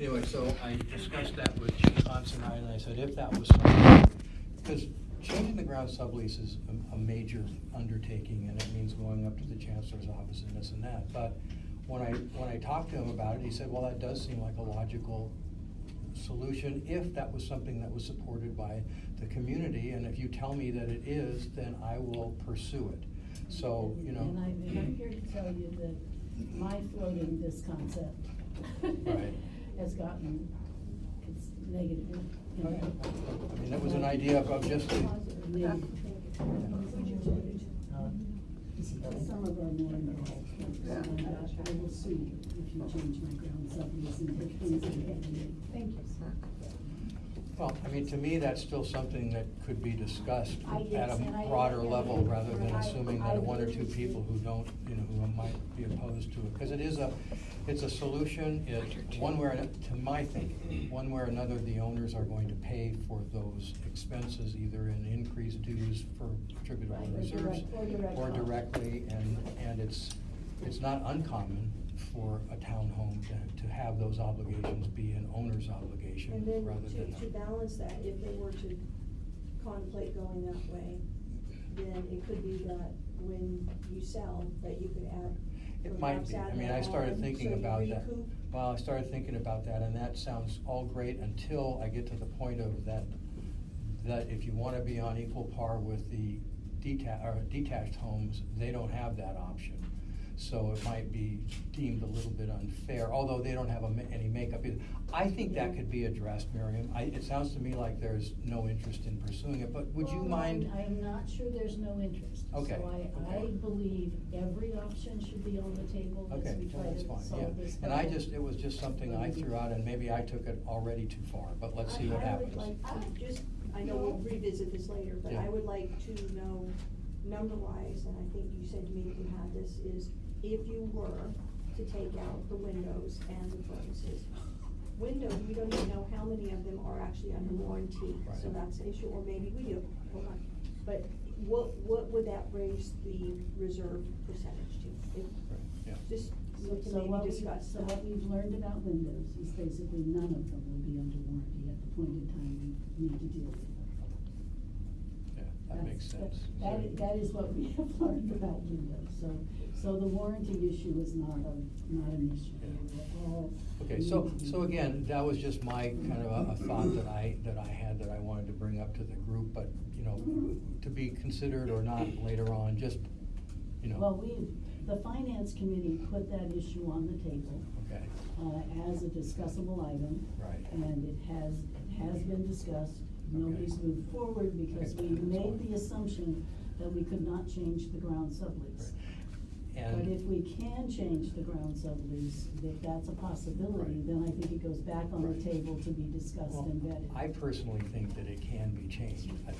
Anyway, so I discussed that with Chief Considine, and I said if that was something, because changing the ground sublease is a, a major undertaking, and it means going up to the chancellor's office and this and that. But when I, when I talked to him about it, he said, well, that does seem like a logical solution if that was something that was supported by the community, and if you tell me that it is, then I will pursue it. So, you know. And I, and I'm here to tell you that my floating this concept Right. Has gotten, it's negative, you Okay. I mean, that was an idea of- of just, Positive, negative. Some of our more involved, and uh, I will sue you if you change my ground sublease and put things in it. Thank you, sir. Well, I mean, to me, that's still something that could be discussed I- at a and a I- broader level, rather than I- assuming I that one or two people who don't, you know, who might be opposed to it. Because it is a, it's a solution, it, one way, or ano- to my thinking, one way or another, the owners are going to pay for those expenses, either in increased dues for attributable Right, or reserves. direct- or direct Or cost. directly, and, and it's, it's not uncommon for a townhome to, to have those obligations be an owner's obligation, And then rather than. to, to a- balance that, if they were to contemplate going that way, then it could be that when you sell, that you could add. It might be, I mean, I started thinking so you about that. recoup. Well, I started thinking about that, and that sounds all great until I get to the point of that, that if you wanna be on equal par with the deta- or detached homes, they don't have that option. So it might be deemed a little bit unfair, although they don't have a ma- any makeup either. I think that could be addressed, Miriam. I, it sounds to me like there's no interest in pursuing it, but would you Well, mind? I'm, I'm not sure there's no interest. Okay, So I, I okay. believe every option should be on the table as Okay, we well, try that's to fine, solve yeah. this. And I problem. just, it was just something I threw out, and maybe I took it already too far, but let's see what I- I would happens. like to just, I know we'll revisit this later, but Yeah. I would like to know, number-wise, and I think you said to me that you had this, is if you were to take out the windows and the furnaces. Windows, we don't even know how many of them are actually under warranty, so Right. that's an issue, or maybe we do, hold on. But what, what would that raise the reserve percentage to? If- Yeah. Just, we So, can so what maybe we, discuss. so what we've learned about windows is basically none of them will be under warranty at the point in time we need to deal with them. Yeah, that makes That's- sense. That, is- that is what we have learned about windows, so, so the warranty issue is not a, not an issue. We're all- Okay, so, so again, that was just my kind of a, a thought that I, that I had that I wanted to bring up to the group, but, you know, to be considered or not later on, just, you know. Well, we, the finance committee put that issue on the table, Okay, uh, as a discussable item. Right. And it has, it has been discussed, nobody's Okay. moved forward because we made the assumption that we could not change the ground sublease. And. But if we can change the ground sublease, if that's a possibility, Right. then I think it goes back on the table to be discussed Well, and vetted. I personally think that it can be changed, I-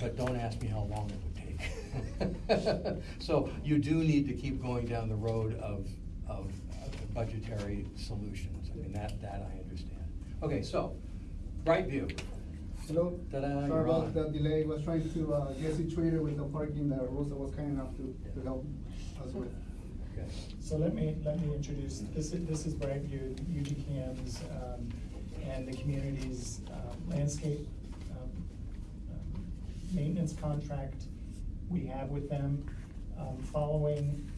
but don't ask me how long it would take. So you do need to keep going down the road of, of budgetary solutions. I mean, that, that I understand. Okay, so, Brightview. Hello, Ta-da, sorry you're about on. the delay, was trying to uh, get situated with the parking that Rosa was kind enough to, to help with. Okay. So let me, let me introduce, this is, this is Brightview, UGCAM's, um, and the community's, um, landscape, um, um, maintenance contract we have with them. Um, following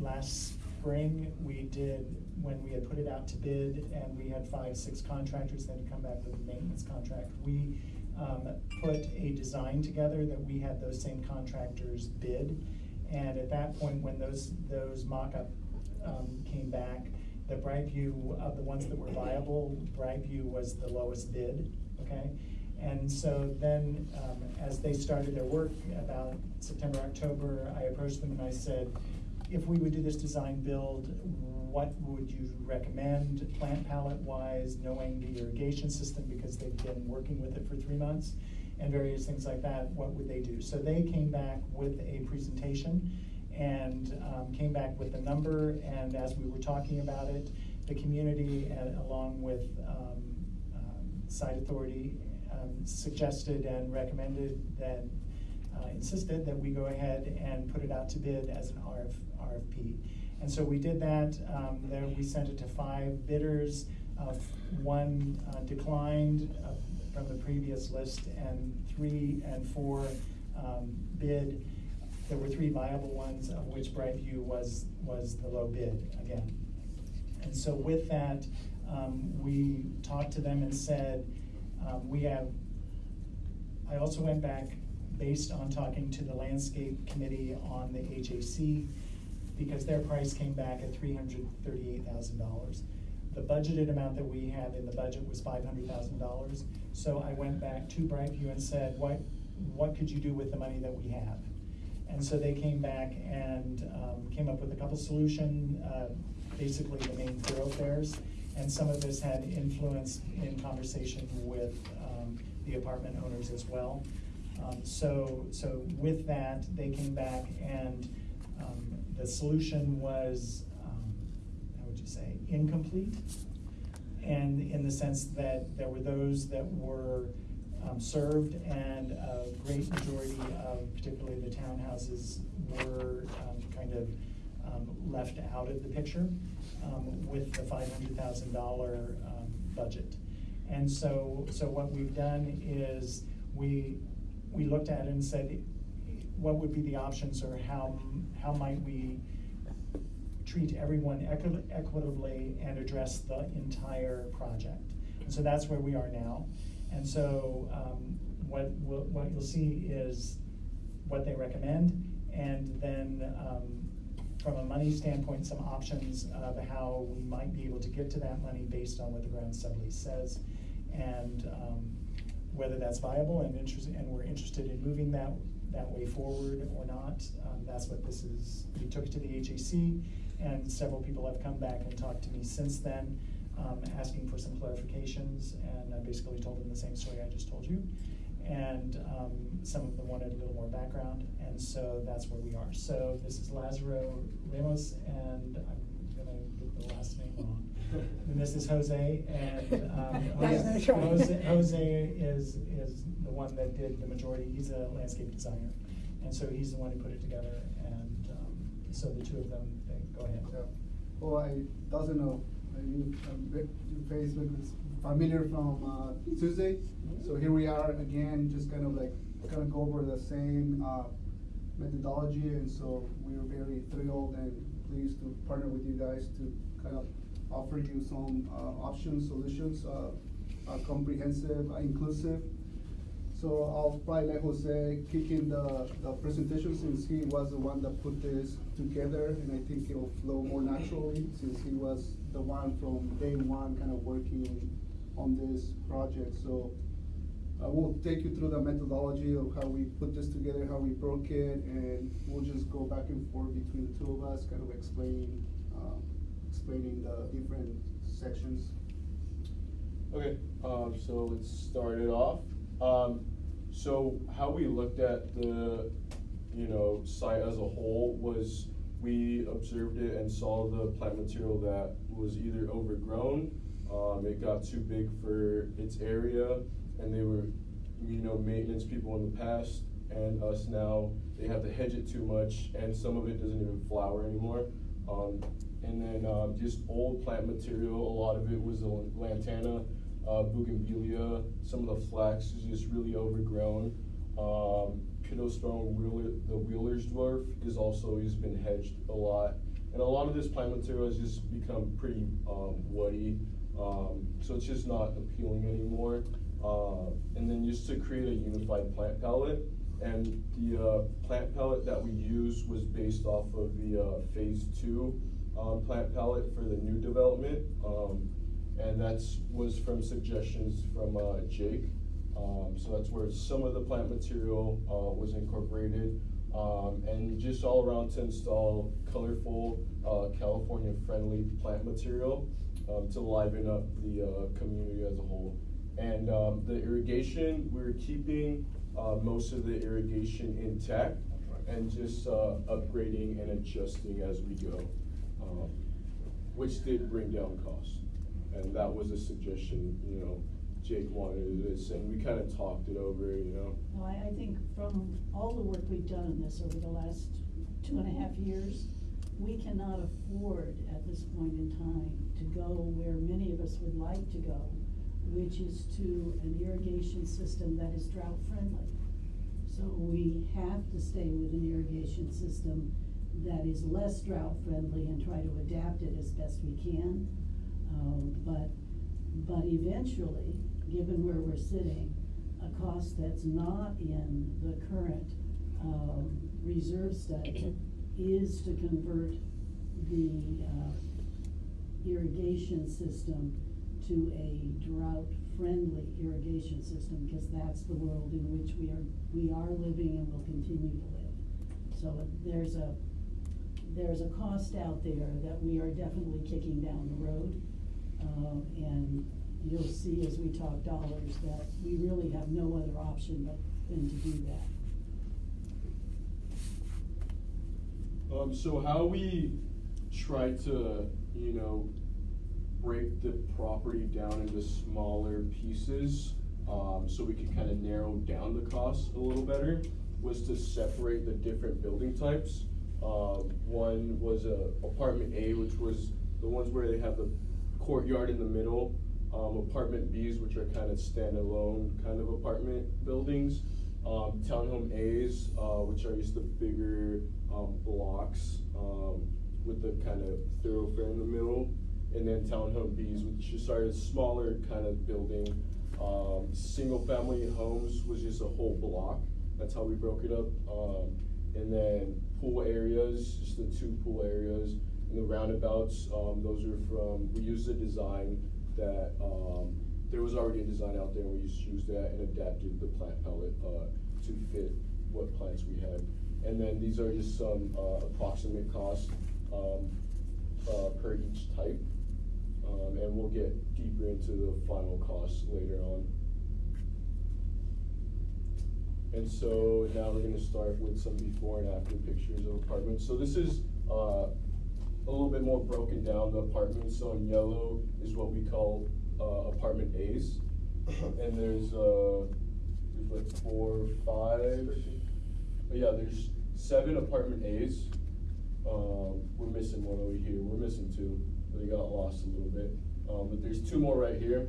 last spring, we did, when we had put it out to bid, and we had five, six contractors that had come back with a maintenance contract, we, put a design together that we had those same contractors bid. And at that point, when those, those mock-up, um, came back, the Brightview, of the ones that were viable, Brightview was the lowest bid, okay? And so then, um, as they started their work about September, October, I approached them and I said, if we would do this design build, what would you recommend plant palette wise, knowing the irrigation system, because they've been working with it for three months? And various things like that, what would they do? So they came back with a presentation and, um, came back with the number, and as we were talking about it, the community, uh, along with, um, um, site authority, um, suggested and recommended that, uh, insisted that we go ahead and put it out to bid as an RF, RFP. And so we did that, um, then we sent it to five bidders, Uh, One uh, declined from the previous list, and three and four um, bid. There were three viable ones, of which Brightview was, was the low bid again. And so with that, um, we talked to them and said, um, we have, I also went back based on talking to the landscape committee on the HAC, because their price came back at three hundred thirty-eight thousand dollars. The budgeted amount that we had in the budget was five hundred thousand dollars, so I went back to Brightview and said, what, what could you do with the money that we have? And so they came back and, um, came up with a couple solution, uh, basically the main thoroughfares. And some of this had influence in conversation with, um, the apartment owners as well. Um, so, so with that, they came back and, um, the solution was, um, how would you say, incomplete? And in the sense that there were those that were um, served and a great majority of particularly the townhouses were um, kind of um, left out of the picture um, with the five hundred thousand dollar um, budget. And so, so what we've done is we, we looked at it and said, what would be the options or how, how might we treat everyone equi- equitably and address the entire project. And so that's where we are now. And so, um, what, what you'll see is what they recommend, and then, um, from a money standpoint, some options of how we might be able to get to that money based on what the ground sublease says. And, um, whether that's viable and interested, and we're interested in moving that, that way forward or not. Um, that's what this is, we took it to the HAC, and several people have come back and talked to me since then, um, asking for some clarifications, and I basically told them the same story I just told you. And, um, some of them wanted a little more background, and so that's where we are. So this is Lazaro Ramos, and I'm gonna get the last name wrong. And this is Jose, and, um, Jose. Jose, Jose is, is the one that did the majority, he's a landscape designer. And so he's the one who put it together, and, so the two of them, they, go ahead. Yeah. Well, I doesn't know, bit- your Facebook is familiar from, uh, Tuesday. So here we are again, just kind of like, kind of go over the same, uh, methodology. And so we're very thrilled and pleased to partner with you guys to kind of offer you some, uh, options, solutions, uh, uh, comprehensive, uh, inclusive. So I'll probably let Jose kick in the, the presentation since he was the one that put this together. And I think it'll flow more naturally since he was the one from day one kind of working on this project. So uh, we'll take you through the methodology of how we put this together, how we broke it, and we'll just go back and forth between the two of us, kind of explaining, um, explaining the different sections. Okay, um, so let's start it off. Um, so how we looked at the, you know, site as a whole was we observed it and saw the plant material that was either overgrown, um, it got too big for its area, and they were, you know, maintenance people in the past and us now, they have to hedge it too much, and some of it doesn't even flower anymore. Um, and then, um, just old plant material, a lot of it was the lantana, uh, bougainvillea, some of the flax is just really overgrown. Um, Pittosporum wheeler, the Wheeler's dwarf is also, has been hedged a lot. And a lot of this plant material has just become pretty, um, woody, um, so it's just not appealing anymore. Uh, and then just to create a unified plant palette, and the, uh, plant palette that we used was based off of the, uh, phase two, um, plant palette for the new development. Um, and that was from suggestions from, uh, Jake. Um, so that's where some of the plant material, uh, was incorporated. Um, and just all around to install colorful, uh, California-friendly plant material, um, to liven up the, uh, community as a whole. And, um, the irrigation, we're keeping, uh, most of the irrigation intact and just, uh, upgrading and adjusting as we go. Um, which did bring down costs. And that was a suggestion, you know, Jake wanted this, and we kinda talked it over, you know. No, I, I think from all the work we've done on this over the last two and a half years, we cannot afford at this point in time to go where many of us would like to go, which is to an irrigation system that is drought friendly. So we have to stay with an irrigation system that is less drought friendly and try to adapt it as best we can. Um, but, but eventually, given where we're sitting, a cost that's not in the current, um, reserve study is to convert the, uh, irrigation system to a drought-friendly irrigation system, because that's the world in which we are, we are living and will continue to live. So there's a, there's a cost out there that we are definitely kicking down the road. Um, and you'll see as we talk dollars that we really have no other option but than to do that. Um, so how we try to, you know, break the property down into smaller pieces, um, so we could kind of narrow down the costs a little better, was to separate the different building types. Um, one was a apartment A, which was the ones where they have the courtyard in the middle. Um, apartment Bs, which are kind of standalone kind of apartment buildings. Um, townhome As, uh, which are just the bigger, um, blocks, um, with the kind of thoroughfare in the middle. And then townhome Bs, which just are a smaller kind of building. Um, single family homes was just a whole block, that's how we broke it up. Um, and then pool areas, just the two pool areas. And the roundabouts, those are from, we used the design that, um, there was already a design out there, we just used that and adapted the plant palette, uh, to fit what plants we had. And then these are just some, uh, approximate costs, um, uh, per each type. Um, and we'll get deeper into the final costs later on. And so now we're gonna start with some before and after pictures of apartments. So this is, uh, a little bit more broken down, the apartments, so in yellow is what we call, uh, apartment As. And there's, uh, there's like but yeah, there's seven apartment As. Um, we're missing one over here, we're missing two, they got lost a little bit. Um, but there's two more right here,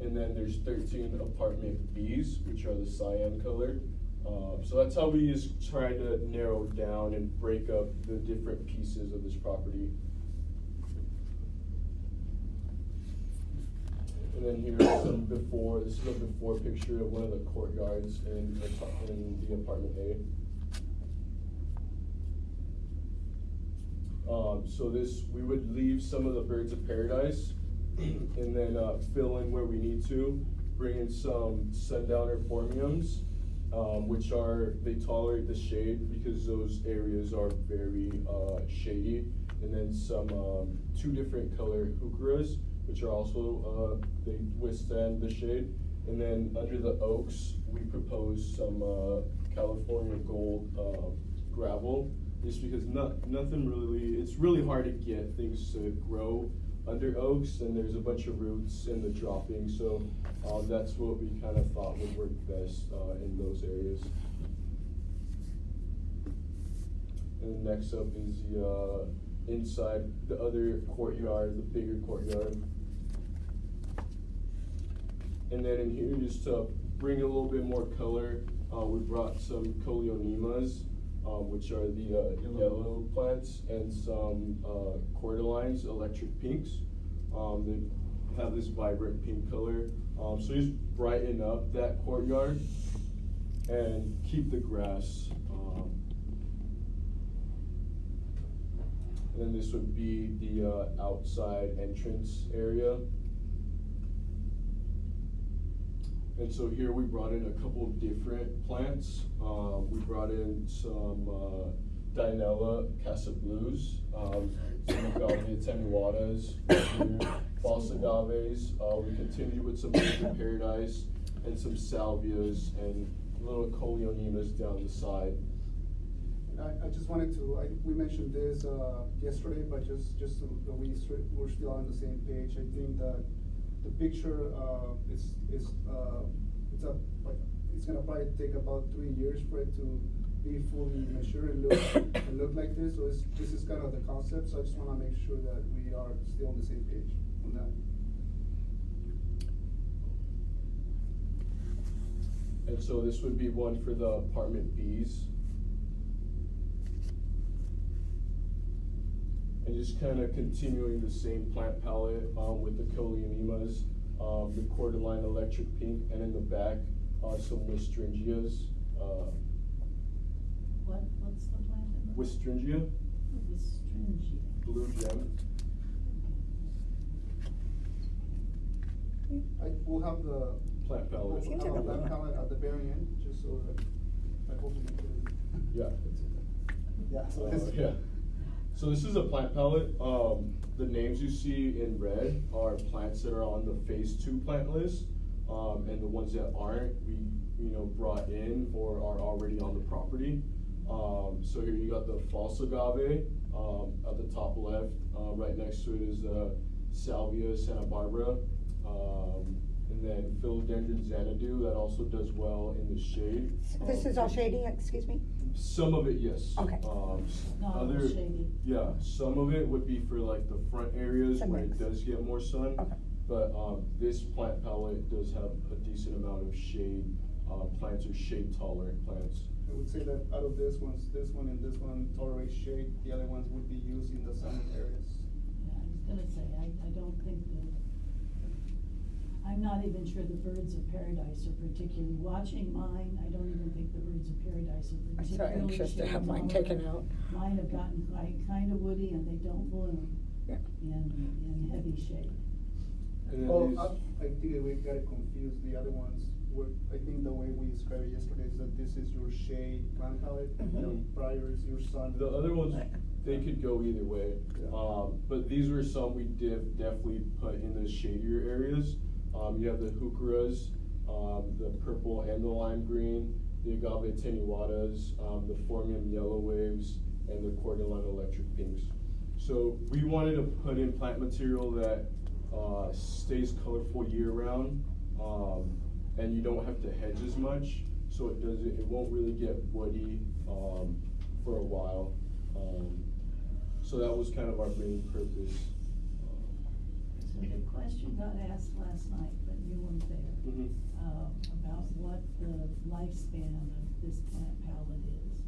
and then there's thirteen apartment Bs, which are the cyan color. Uh, so that's how we just try to narrow down and break up the different pieces of this property. And then here's some before, this is a before picture of one of the courtyards in, the in the apartment A. Um, so this, we would leave some of the birds of paradise and then, uh, fill in where we need to. Bring in some sundowner phormiums, um, which are, they tolerate the shade because those areas are very, uh, shady. And then some, um, two different color heucheras, which are also, uh, they withstand the shade. And then under the oaks, we propose some, uh, California gold, uh, gravel, just because not, nothing really, it's really hard to get things to grow under oaks, and there's a bunch of roots in the dropping, so, um, that's what we kind of thought would work best, uh, in those areas. And next up is the, uh, inside, the other courtyard, the bigger courtyard. And then in here, just to bring a little bit more color, uh, we brought some coleonemas, um, which are the, uh, yellow plants, and some, uh, cordylines, electric pinks. Um, they have this vibrant pink color, um, so just brighten up that courtyard and keep the grass, um. And then this would be the, uh, outside entrance area. And so here we brought in a couple of different plants. Uh, we brought in some, uh, Dianella Cassa Blues, um, some Agave attenuatas, false agaves. Uh, we continued with some of Paradise and some salvias and little coleonemas down the side. I, I just wanted to, I, we mentioned this, uh, yesterday, but just, just so we, we're still on the same page, I think that the picture, uh, is, is, uh, it's a, it's gonna probably take about three years for it to be fully mature and look, and look like this, so this is kind of the concept, so I just wanna make sure that we are still on the same page on that. And so this would be one for the apartment Bs. And just kind of continuing the same plant palette, um, with the Coleonemas, um, the cordyline electric pink, and in the back, uh, some Westringias, uh, What, what's the plant in the? Westringia, Westringia. blue gem. I, we'll have the. Plant palette. we'll have the plant palette at the very end, just so that, I hope you can. Yeah. Yeah, so Uh, this. yeah. So this is a plant palette. Um, the names you see in red are plants that are on the phase two plant list. Um, and the ones that aren't, we, you know, brought in or are already on the property. Um, so here you got the false agave, um, at the top left, uh, right next to it is, uh, Salvia Santa Barbara. And then philodendron xanadu, that also does well in the shade. This Um, is all shady, excuse me? some of it, yes. Okay. Um, s- Not all other, shady. yeah, some of it would be for like the front areas The where it mix. does get more sun. Okay. But, um, this plant palette does have a decent amount of shade, uh, plants are shade tolerant plants. I would say that out of this ones, this one and this one tolerate shade, the other ones would be used in the sunny areas. Yeah, I was gonna say, I, I don't think the, I'm not even sure the birds of paradise are particularly, watching mine, I don't even think the birds of paradise are I'm so particularly anxious to have mine taken out. Mine have gotten quite, kinda woody and they don't bloom Yeah. in, in heavy shade. And then Oh, I, I think that we got it confused, the other ones were, I think the way we described it yesterday is that this is your shade plant palette, the Mhm. prior is your sun. The other ones, they could go either way. Yeah. Um, but these were some we did definitely put in the shadier areas. Um, you have the heucheras, um, the purple and the lime green, the agave attenuatas, um, the phormium yellow waves, and the cordyline electric pinks. So we wanted to put in plant material that, uh, stays colorful year round. Um, and you don't have to hedge as much, so it doesn't, it won't really get woody, um, for a while. Um, so that was kind of our main purpose. So the question got asked last night, but you weren't there, Mhm. uh, about what the lifespan of this plant palette is.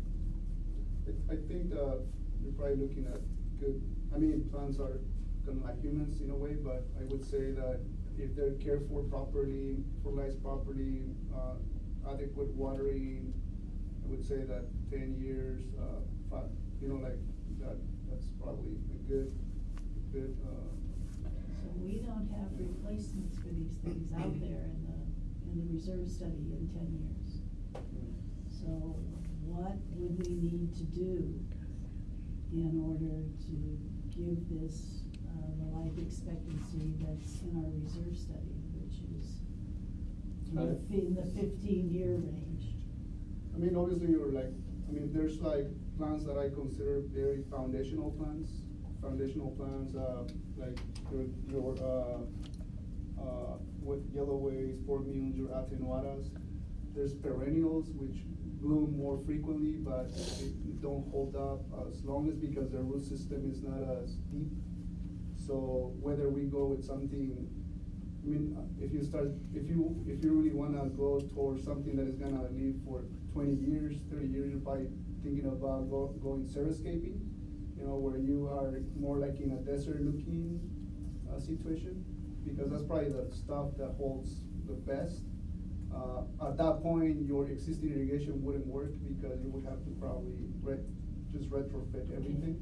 I, I think, uh, you're probably looking at good, I mean, plants are kind of like humans in a way, but I would say that if they're cared for properly, fertilized properly, uh, adequate watering, I would say that ten years, uh, five, you know, like, that, that's probably a good, good, uh, So we don't have replacements for these things out there in the, in the reserve study in ten years. So what would we need to do in order to give this, uh, the life expectancy that's in our reserve study, which is in the, fi- in the fifteen-year range? I mean, obviously, you're like, I mean, there's like plants that I consider very foundational plants. Foundational plants, uh, like your, your, uh, uh, with yellow phormiums, your attenuatas. There's perennials which bloom more frequently, but they don't hold up as long as because their root system is not as deep. So whether we go with something, I mean, uh, if you start, if you, if you really wanna go towards something that is gonna live for twenty years, thirty years, you're probably thinking about go, going xeriscaping. You know, where you are more like in a desert looking, uh, situation, because that's probably the stuff that holds the best. Uh, at that point, your existing irrigation wouldn't work because you would have to probably re- just retrofit everything.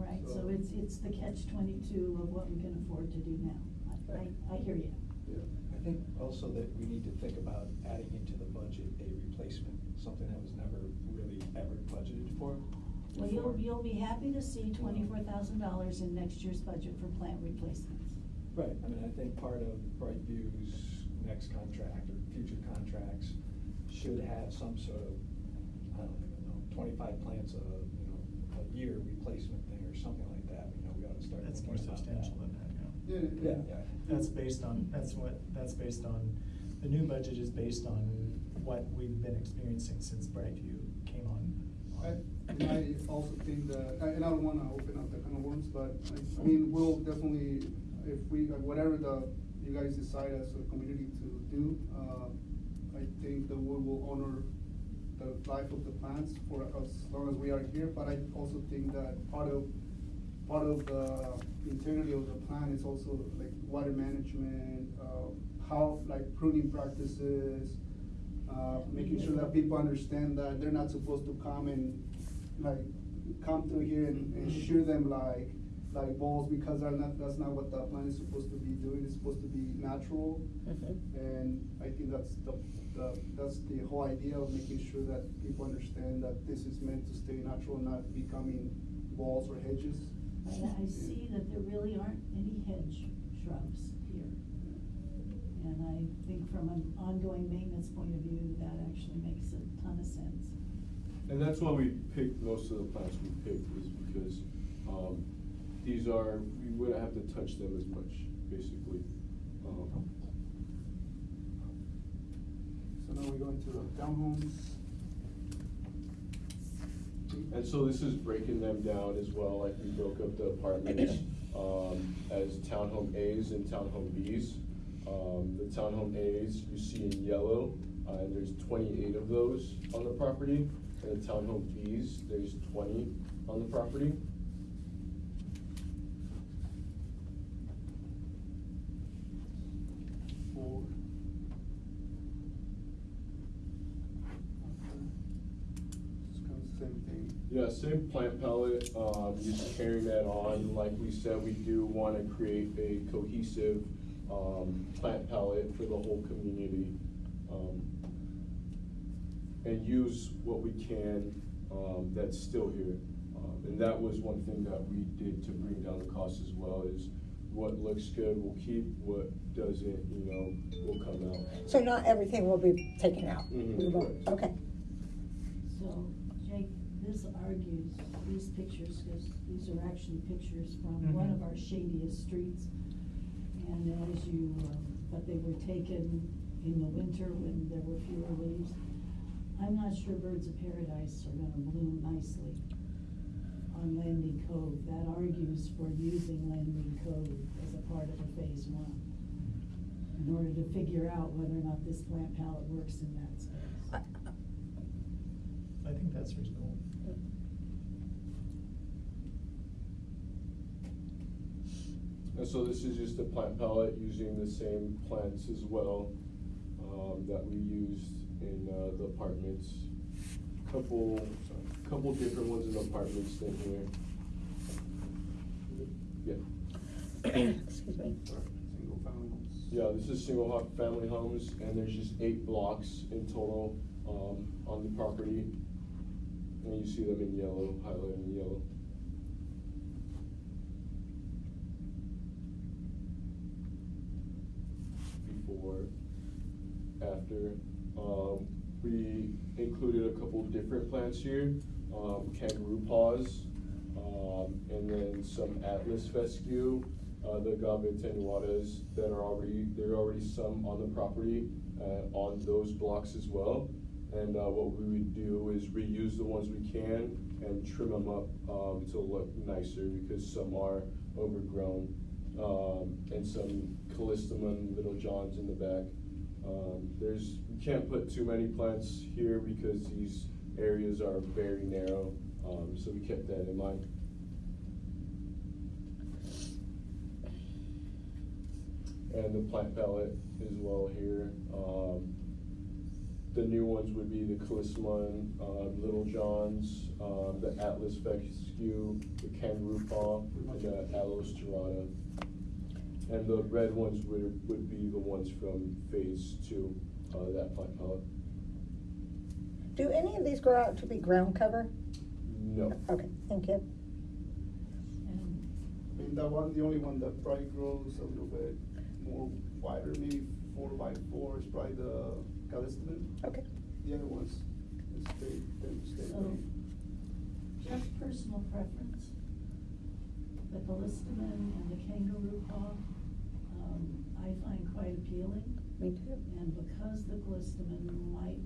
All right, so So- it's, it's the catch twenty-two of what we can afford to do now. I, I, I hear you. Yeah. I think also that we need to think about adding into the budget a replacement, something that was never really ever budgeted for. Well, you'll, before. you'll be happy to see twenty-four thousand dollars in next year's budget for plant replacements. Right, I mean, I think part of Brightview's next contract or future contracts should have some sort of, I don't even know, twenty-five plants a, you know, a year replacement thing or something like that, you know, we ought to start That's thinking more about substantial than that, yeah. Yeah, Yeah, yeah. That's based on, that's what, that's based on the new budget is based on what we've been experiencing since Brightview came on. I, and I also think that, and I don't wanna open up that kind of worms, but I, I mean, we'll definitely, if we, like, whatever the, you guys decide as a community to do, uh, I think the we will honor the life of the plants for as long as we are here, but I also think that part of, part of the integrity of the plan is also like water management, uh, how, like pruning practices, uh, making sure that people understand that they're not supposed to come and like, come through here and, and shoot them like, like balls because not, that's not what the plant is supposed to be doing, it's supposed to be natural. Mhm. And I think that's the, the, that's the whole idea of making sure that people understand that this is meant to stay natural, not becoming walls or hedges. I, I see that there really aren't any hedge shrubs here. And I think from an ongoing maintenance point of view, that actually makes a ton of sense. And that's why we picked, most of the plants we picked is because, um, these are, we wouldn't have to touch them as much, basically. Um, So now we go into the townhomes. And so this is breaking them down as well, like we broke up the apartments, um, as townhome As and townhome Bs. Um, the townhome As you see in yellow, uh, and there's twenty-eight of those on the property. And the townhome Bs, there's twenty on the property. Four. It's kind of the same thing. Yeah, same plant palette, um, just carrying that on, like we said, we do wanna create a cohesive, um, plant palette for the whole community. Um, and use what we can, um, that's still here. Um, and that was one thing that we did to bring down the cost as well, is what looks good we'll keep, what doesn't, you know, will come out. So not everything will be taken out? Mhm, We won't- Okay. So, Jake, this argues, these pictures, because these are actually pictures from one of our shadiest streets. And as you, um, but they were taken in the winter when there were fewer leaves. I'm not sure birds of paradise are gonna bloom nicely on Landing Cove. That argues for using Landing Cove as a part of a phase one. In order to figure out whether or not this plant palette works in that space. I- I think that's reasonable. And so this is just a plant palette using the same plants as well, um, that we used in, uh, the apartments. Couple, couple different ones in the apartments in here. Yeah. Excuse me. Single family homes. Yeah, this is single family homes, and there's just eight blocks in total, um, on the property. And you see them in yellow, highlighted in yellow. Before, after, um, we included a couple different plants here, um, kangaroo paws, um, and then some atlas fescue, uh, the agave attenuatas that are already, there are already some on the property, uh, on those blocks as well. And, uh, what we would do is reuse the ones we can and trim them up, um, to look nicer because some are overgrown. Um, and some callistemon little johns in the back. Um, there's, can't put too many plants here because these areas are very narrow, um, so we kept that in mind. And the plant palette as well here, um, the new ones would be the Callistemon, um, Little Johns, um, the Atlas Fescue, the Kangaroo Paw, and the Aloes Striata. And the red ones would, would be the ones from phase two, uh, that plant palette. Do any of these grow out to be ground cover? No. Okay, thank you. I mean, that one, the only one that probably grows a little bit more wider, maybe four by four is probably the callistemon. Okay. The other ones, is stay, tend to stay. So, just personal preference, the callistemon and the kangaroo paw, um, I find quite appealing. Me too. And because the callistemon might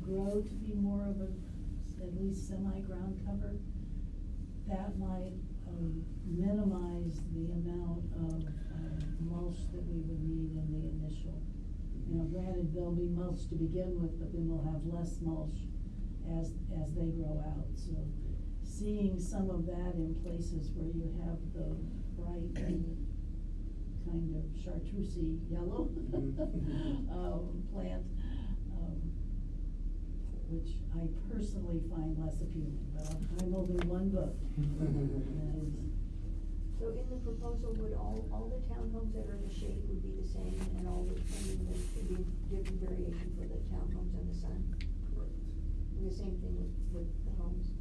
grow to be more of a, at least semi-ground cover, that might, um, minimize the amount of, um, mulch that we would need in the initial. You know, granted, there'll be mulch to begin with, but then we'll have less mulch as, as they grow out, so seeing some of that in places where you have the bright and kind of chartreusey yellow Mhm. um, plant, um, which I personally find less appealing, but I'm- I'm only one vote. And So in the proposal, would all, all the townhomes that are in the shade would be the same, and all the, I mean, there could be different variation for the townhomes and the sun? And the same thing with, with the homes?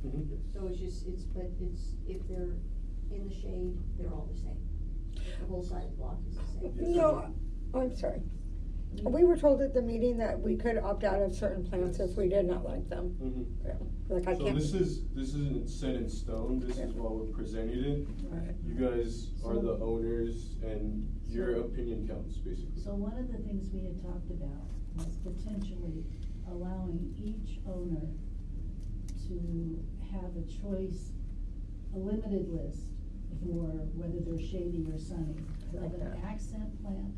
Mhm. So it's just, it's, but it's, if they're in the shade, they're all the same? The whole side block is the same? No, oh, I'm sorry. We were told at the meeting that we could opt out of certain plants if we did not like them. Mhm. Yeah, Like I So can't. this is, this isn't set in stone, this is why we're presenting it. Right. You guys are the owners and your opinion counts, basically. So one of the things we had talked about was potentially allowing each owner to have a choice, a limited list for whether they're shady or sunny. Of Like an accent plant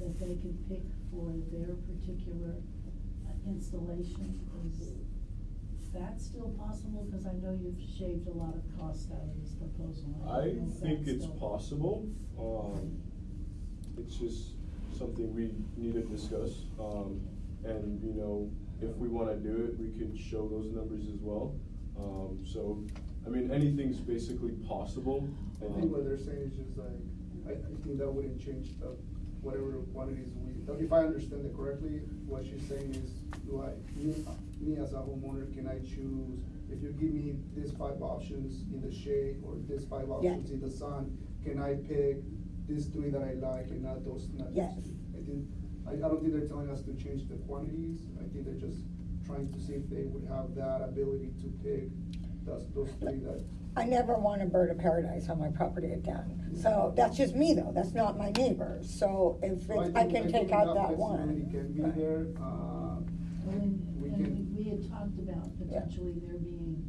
that they can pick for their particular uh, installation. Is that still possible? Cause I know you've shaved a lot of cost out of this proposal. I don't know if think that's it's still- possible, um, it's just something we need to discuss. Um, and, you know, if we wanna do it, we can show those numbers as well. Um, so, I mean, anything's basically possible. I Um, think what they're saying is just like, I, I think that wouldn't change the, whatever quantities we, if I understand it correctly, what she's saying is, do I, me, me as a homeowner, can I choose, if you give me these five options in the shade, or these five Yeah. options in the sun, can I pick these three that I like and not those not? Yes. I think, I, I don't think they're telling us to change the quantities, I think they're just trying to see if they would have that ability to pick those, those three that I never want a bird of paradise on my property again. So that's just me though, that's not my neighbor. So if Well, it's, I think- can think take out enough that flexibility one. can be Right. there, uh, Well, and, We and can- we, we had talked about Yeah. potentially there being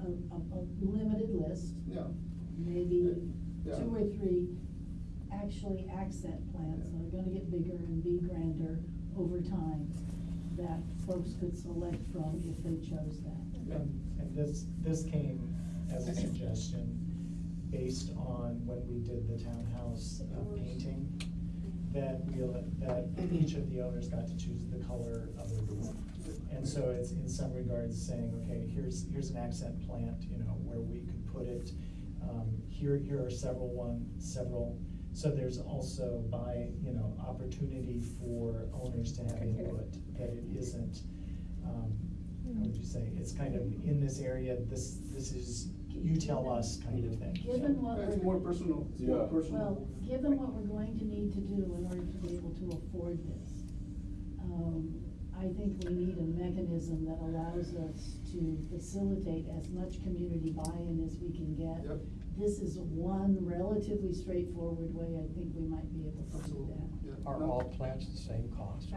a, a, a limited list, yeah. maybe Yeah. two or three actually accent plants that are gonna get bigger and be grander over time, that folks could select from if they chose that. And, and this, this came as a suggestion based on when we did the townhouse uh, painting. That we, that each of the owners got to choose the color of the roof. And so it's in some regards saying, okay, here's, here's an accent plant, you know, where we could put it. Um, here, here are several one, several, so there's also by, you know, opportunity for owners to have input, that it isn't, um, would you say, it's kind of in this area, this, this is, you tell us kind of thing. Given what It's we're. more personal, it's more Yeah. personal. Well, given what we're going to need to do in order to be able to afford this, um, I think we need a mechanism that allows us to facilitate as much community buy-in as we can get. Yep. This is one relatively straightforward way, I think we might be able to do Absolutely, that. yeah. Are No. all plants the same cost?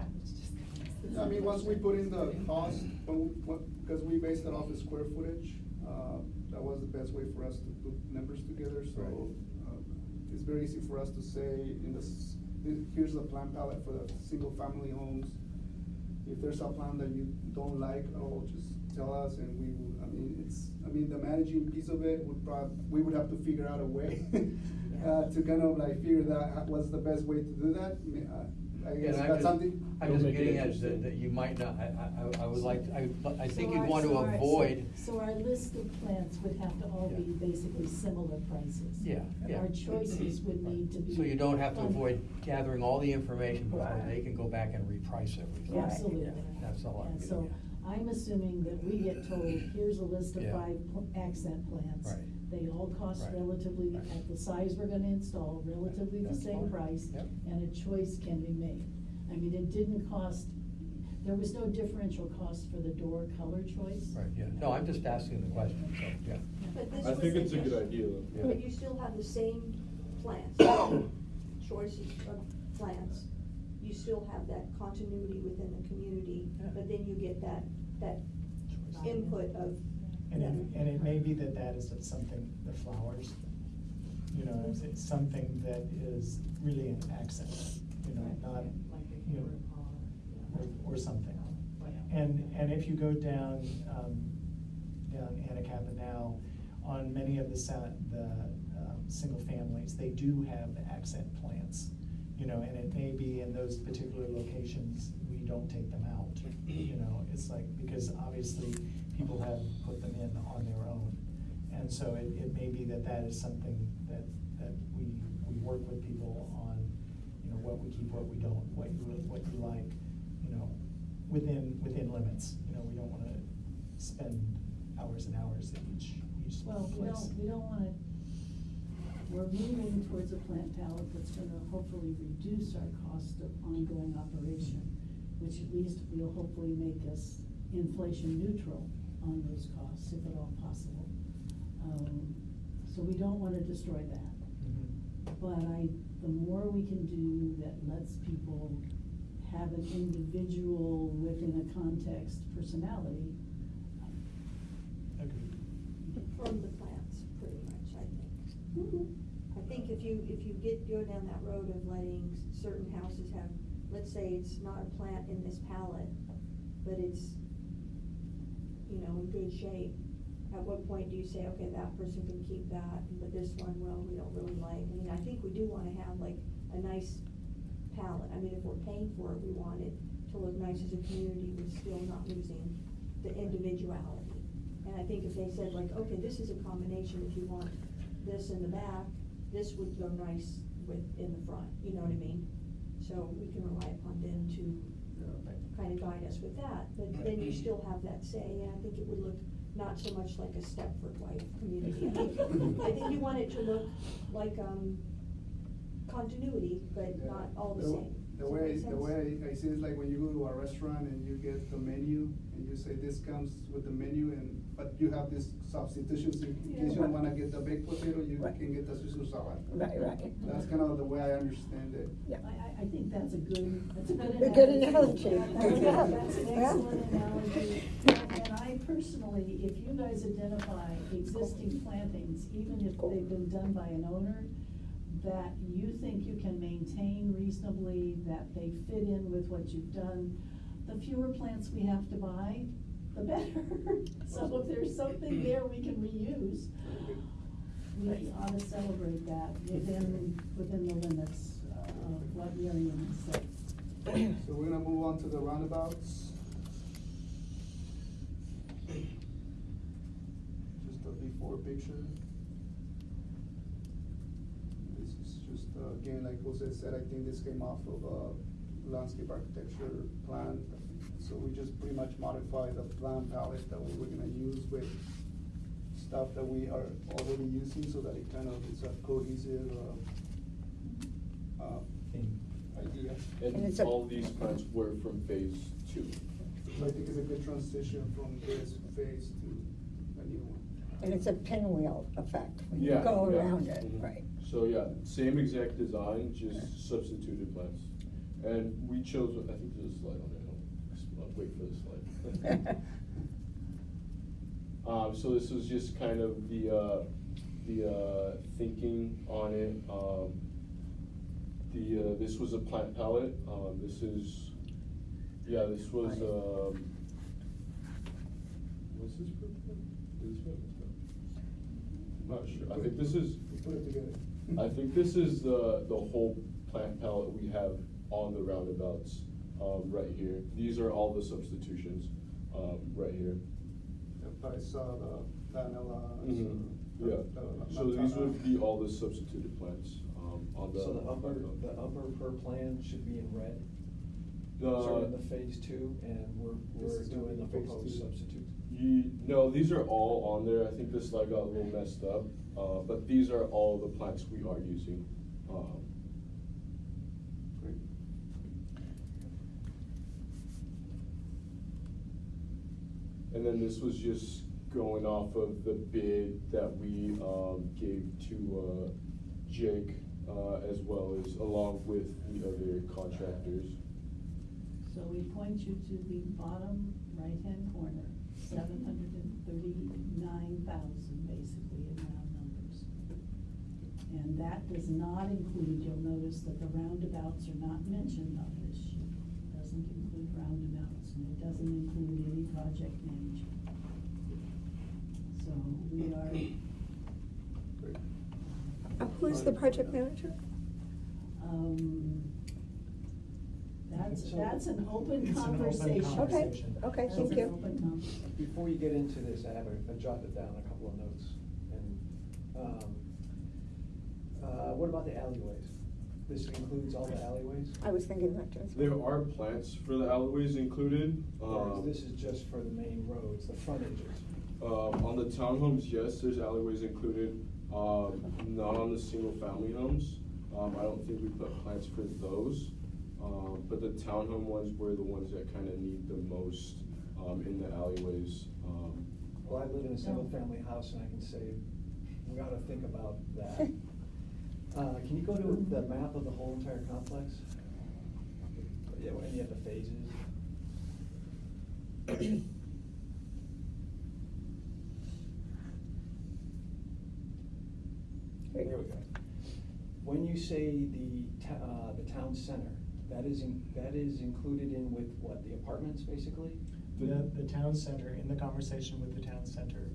I mean, once we put in the cost, when, we- when- cause we based it off of square footage, uh, that was the best way for us to put numbers together, so, uh, it's very easy for us to say in this, here's the plan palette for the single family homes. If there's a plan that you don't like at all, just tell us and we will, I mean, it's, I mean, the managing piece of it would prob, we would have to figure out a way uh, to kind of like figure that, out what's the best way to do that, I mean, I guess And I'm that's just- something. I'm It'll just make it getting at interesting. that, that you might not, I, I, I would like, I, I think So you'd our- want to so our- so- avoid, So our list of plants would have to all be Yeah. basically similar prices. Yeah, yeah. Our choices would need to be. so you don't have to fun- avoid gathering all the information before Right. they can go back and reprice everything. Right. Absolutely. Yeah, That's all I'm And getting so I'm assuming that we get told, here's a list of Yeah. five pl- accent plants. Right. They all cost Right. relatively, Right. at the size we're gonna install, relatively the That's same fine. price. Yep. And a choice can be made. I mean, it didn't cost, there was no differential cost for the door color choice. Right, yeah, no, I'm just asking the question, so, yeah. But this I was think it's a suggestion. good idea though. Yeah. But you still have the same plants. choices of plants, you still have that continuity within the community, Yeah. but then you get that, that input of. And it, and it may be that that is something, the flowers, you know, it's, it's something that is really an accent, you know, not, you know, or, or something. And, and if you go down, um, down Anacapa now, on many of the the, um, single families, they do have the accent plants. You know, and it may be in those particular locations, we don't take them out, you know, it's like, because obviously, people have put them in on their own. And so it, it may be that that is something that, that we, we work with people on, you know, what we keep, what we don't, what you, what you like, you know, within, within limits. You know, we don't wanna spend hours and hours at each, each Well, we place. don't, we don't wanna, we're moving towards a plant palette that's gonna hopefully reduce our cost of ongoing operation, which at least will hopefully make us inflation neutral on those costs, if at all possible. Um, so we don't wanna destroy that. Mhm. But I, the more we can do that lets people have an individual within a context personality, Agreed. From the plants, pretty much, I think. I think if you, if you get, go down that road of letting certain houses have, let's say it's not a plant in this palette, but it's, you know, in good shape, at what point do you say, okay, that person can keep that, but this one, well, we don't really like, I mean, I think we do wanna have like a nice palette, I mean, if we're paying for it, we want it to look nice as a community, but still not losing the individuality. And I think if they said like, okay, this is a combination, if you want this in the back, this would go nice with, in the front, you know what I mean? So we can rely upon them to kind of guide us with that, but then you still have that say, and I think it would look not so much like a Stepford wife community. I think, I think you want it to look like, um, continuity, but Yeah. not all the The- same. The Does that way, make the sense? way I see it is like when you go to a restaurant and you get the menu and you say this comes with the menu and, but you have this substitutions in case you don't wanna get the baked potato, you Right. can get the Caesar salad. Right, right. That's kind of the way I understand it. Yeah. I, I, I think that's a good, that's a good A analogy. good analogy. That's, Yeah. that's an Yeah. excellent analogy. And and I personally, if you guys identify existing plantings, even if they've been done by an owner, that you think you can maintain reasonably, that they fit in with what you've done, the fewer plants we have to buy, the better. So if there's something there we can reuse, we ought to celebrate that within, within the limits of what Miriam said. So we're gonna move on to the roundabouts. Just a before picture. This is just, uh, again, like Jose said, I think this came off of a landscape architecture plan. So we just pretty much modified the plan palette that we were gonna use with stuff that we are already using so that it kind of is a cohesive, uh, uh, idea. And And it's a- all these plants were from phase two. So I think it's a good transition from this phase to a new one. And it's a pinwheel effect, when you Yeah, go yeah. around it, Mhm. right? So, yeah, same exact design, Yeah. just substituted plants. And we chose, I think there's a slide on it, I'll, I'll wait for the slide. Um, so this was just kind of the, uh, the, uh, thinking on it, um, the, uh, this was a plant palette, um, this is, yeah, this was, um, what's this for? This? I'm not sure, I think this is, put it together. I think this is the, the whole plant palette we have on the roundabouts, um, right here. These are all the substitutions, um, right here. But I saw the Dianella. Mhm, so Yeah, the- the so these would be all the substituted plants, um, on the. So the upper, the upper per plan should be in red. The- So we're in the phase two, and we're, we're doing the phase proposed two. substitute. Ye, no, these are all on there, I think this slide got a little messed up, uh, but these are all the plants we are using, um. And then this was just going off of the bid that we, um, gave to, uh, Jake, uh, as well as along with the other contractors. So we point you to the bottom right-hand corner, seven hundred and thirty-nine thousand, basically, in round numbers. And that does not include, you'll notice that the roundabouts are not mentioned on this sheet. Doesn't include roundabouts, and it doesn't include any project manager. So we are, Uh, Who's the project manager? um, that's, So- that's an open It's an open conversation. Okay, conversation. okay, That's thank an you. open conversation. Before you get into this, I have a, I jotted down a couple of notes. And, um, uh, what about the alleyways? This includes all the alleyways? I was thinking that too. There are plants for the alleyways included. Or is um, this is just for the main roads, the frontages? Um, on the townhomes, yes, there's alleyways included, um, not on the single-family homes. Um, I don't think we put plans for those. Um, but the townhome ones were the ones that kinda need the most, um, in the alleyways. Um, Well, I live in a single-family house and I can say, we ought to think about that. Uh, can you go to the map of the whole entire complex? Yeah, when you have the phases. There we go. When you say the uh, the town center, that is in, that is included in with what, the apartments, basically? The, the town center, in the conversation with the town center,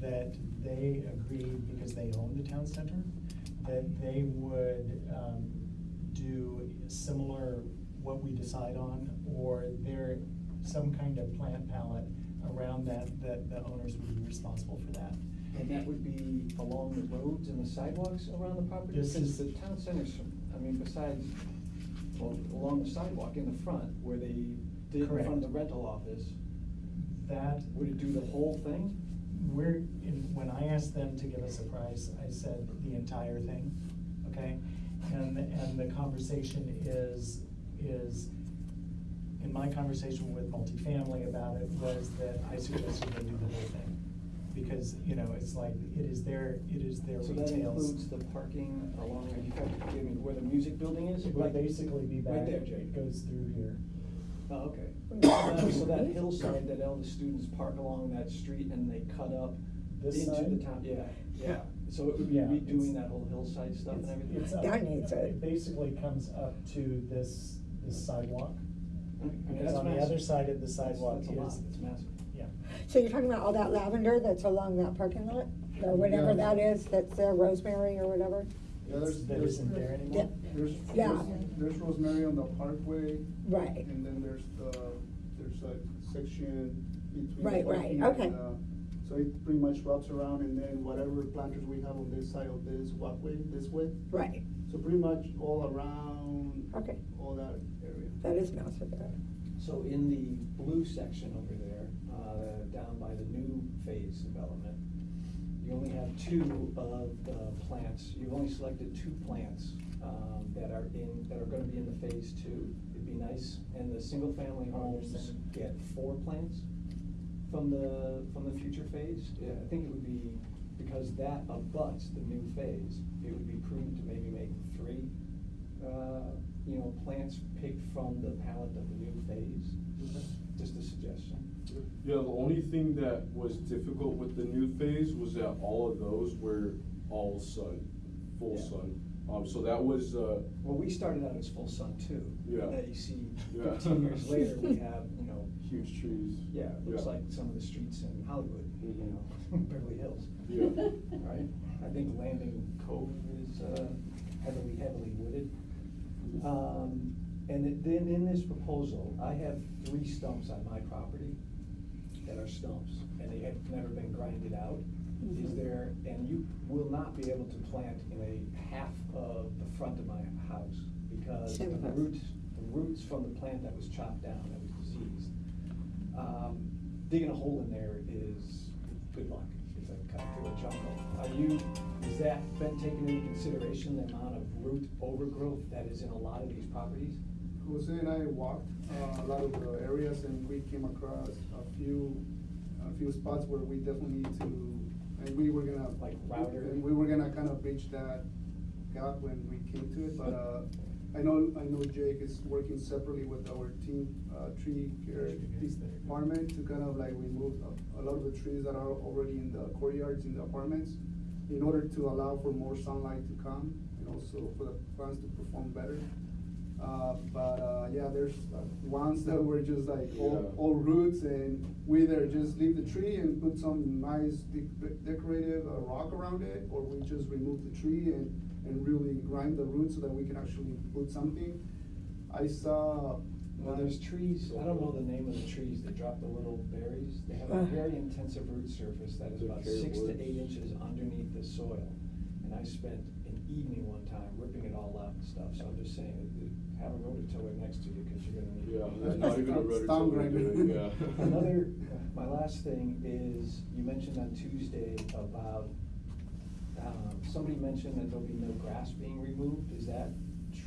that they agreed, because they own the town center, that they would, um, do similar, what we decide on, or there, some kind of plant palette around that, that the owners would be responsible for that. And that would be along the roads and the sidewalks around the property? This is- the town centers, I mean, besides, well, along the sidewalk in the front, where they did in front of the rental office, That. would it do the whole thing? We're, in, when I asked them to give us a price, I said the entire thing, okay? And, and the conversation is, is, in my conversation with multifamily about it, was that I suggested they do the whole thing. Because, you know, it's like, it is their, it is their So that retails. includes the parking along, you have to give me where the music building is? It would basically be back, Right there, Jay. it goes through here. Oh, okay. So that hillside that all the students park along that street and they cut up This into side? the town, yeah, yeah. So it would be Yeah, it's- redoing that whole hillside stuff and It's- everything? it's up- That needs it. It basically comes up to this, this sidewalk. I mean, Because that's on the massive. other side of the sidewalk That's a lot, is- it's massive. Yeah. So you're talking about all that lavender that's along that parking lot, or whatever Yeah. that is, that's there, rosemary or whatever? Yeah, there's, That there's, isn't there anymore? there's, Yeah. there's Rosemary on the Parkway, Right, and then there's the, there's a section between. Right, right, parking okay. and, uh, So it pretty much wraps around, and then whatever planters we have on this side of this walkway, this way, right, so pretty much all around. Okay. All that area. that is massive there. So in the blue section over there, uh, down by the new phase development, you only have two of the plants, you've only selected two plants, um, that are in, that are gonna be in the phase two. Be nice, and the single-family homes get four plants from the, from the future phase. Yeah, I think it would be, because that abuts the new phase, it would be prudent to maybe make three, uh, you know, plants picked from the palette of the new phase. Just a suggestion. Yeah, the only thing that was difficult with the new phase was that all of those were all sun, full Yeah. sun. Um, so that was, uh, Well, we started out as full sun too. Yeah. And then you see Yeah. fifteen years later, we have, you know, huge trees. yeah, it looks Yeah. like some of the streets in Hollywood, you Mhm. know, Beverly Hills. Yeah. Right? I think Landing Cove is uh, heavily, heavily wooded. Um, and it- then in this proposal, I have three stumps on my property that are stumps, and have never been grinded out. Is Mhm. there, and you will not be able to plant in a half of the front of my house, because Same the us. roots, the roots from the plant that was chopped down, that was diseased. Um, digging a hole in there is good luck, it's a cut through a jungle. Are you, has that been taken into consideration, the amount of root overgrowth that is in a lot of these properties? Jose and I walked uh, a lot of the areas and we came across a few, a few spots where we definitely need to, and we were gonna. Like router? And we were gonna kind of bridge that gap when we came to it, but, uh, I know, I know Jake is working separately with our team, uh, tree care department to kind of like remove a, a lot of the trees that are already in the courtyards in the apartments in order to allow for more sunlight to come and also for the plants to perform better. Uh, but, uh, yeah, there's uh, ones that were just like all, Yeah. all roots and we either just leave the tree and put some nice de- decorative uh, rock around it, or we just remove the tree and, and really grind the roots so that we can actually put something. I saw. Well, there's trees, I don't know the name of the trees, they drop the little berries, they have a Uh. very intensive root surface that is about carrot six to eight inches underneath the soil. And I spent an evening one time ripping it all out and stuff, so I'm just saying, that- that have a rototiller next to you, cause you're gonna need. Yeah, not even a rotor Stump tiller, grinder. yeah. Another, my last thing is, you mentioned on Tuesday about, um, somebody mentioned that there'll be no grass being removed, is that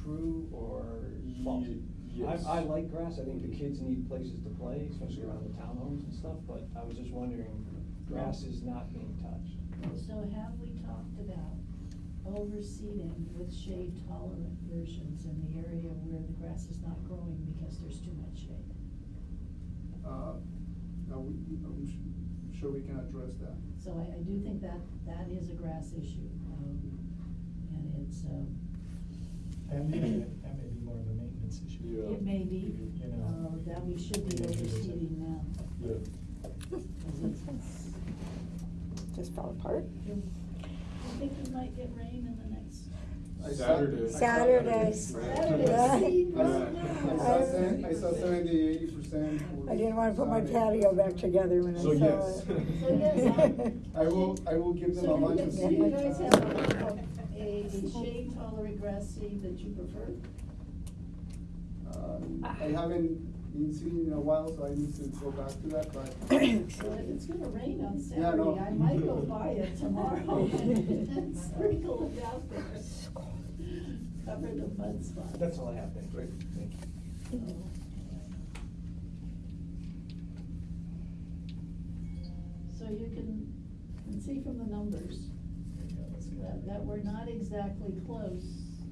true or false? Ye- yes. I, I like grass, I think the kids need places to play, especially around the townhomes and stuff, but I was just wondering, grass is not being touched. So have we talked about overseeding with shade tolerant versions in the area where the grass is not growing because there's too much shade? Uh, no, we, I'm su- sure we can address that. So I, I do think that, that is a grass issue, um, and it's, um, That may, be- that may be more of a maintenance issue. Yeah. it may be, You know. uh, that we should be Maybe there's overseeding now. Yeah. 'cause it's- Just fell apart. I think we might get rain in the next. I saw- Saturday. I saw- Saturday. Saturday, I right saw- now. I saw seven- I saw seventy, eighty percent. I didn't wanna put my patio back together when I So saw yes. it. So yes, I will, I will give them So a bunch of do seed. you guys have a, a, a shade tolerant grass seed that you prefer? Um, I haven't been seeing in a while, so I need to go back to that, but. So if it's gonna rain on Yeah, no. Saturday, I might go buy it tomorrow and sprinkle it out there. Cover the mud spots. That's all I have, thank you. Thank you. So, So you can, can see from the numbers that, that we're not exactly close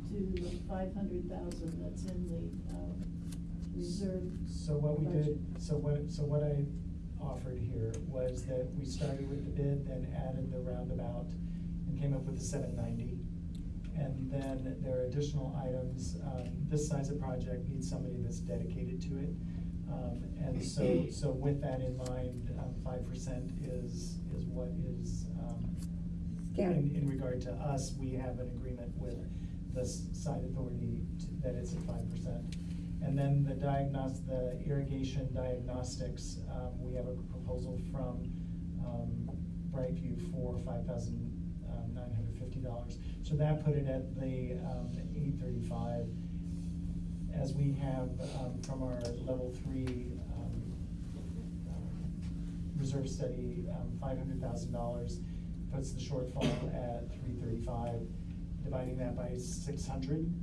to the five hundred thousand that's in the, um, reserve. So what we did, so what, so what I offered here was that we started with the bid, then added the roundabout and came up with the seven ninety. And then there are additional items, um, this size of project needs somebody that's dedicated to it. Um, and so, so with that in mind, um, five percent is, is what is, um, in, in regard to us, we have an agreement with the site authority to- that it's at five percent. And then the the irrigation diagnostics, um, we have a proposal from, um, Brightview for five thousand, um, nine hundred fifty dollars. So that put it at the, um, eight thirty-five. As we have, um, from our level three, reserve study, five hundred thousand dollars puts the shortfall at three thirty-five, dividing that by six hundred,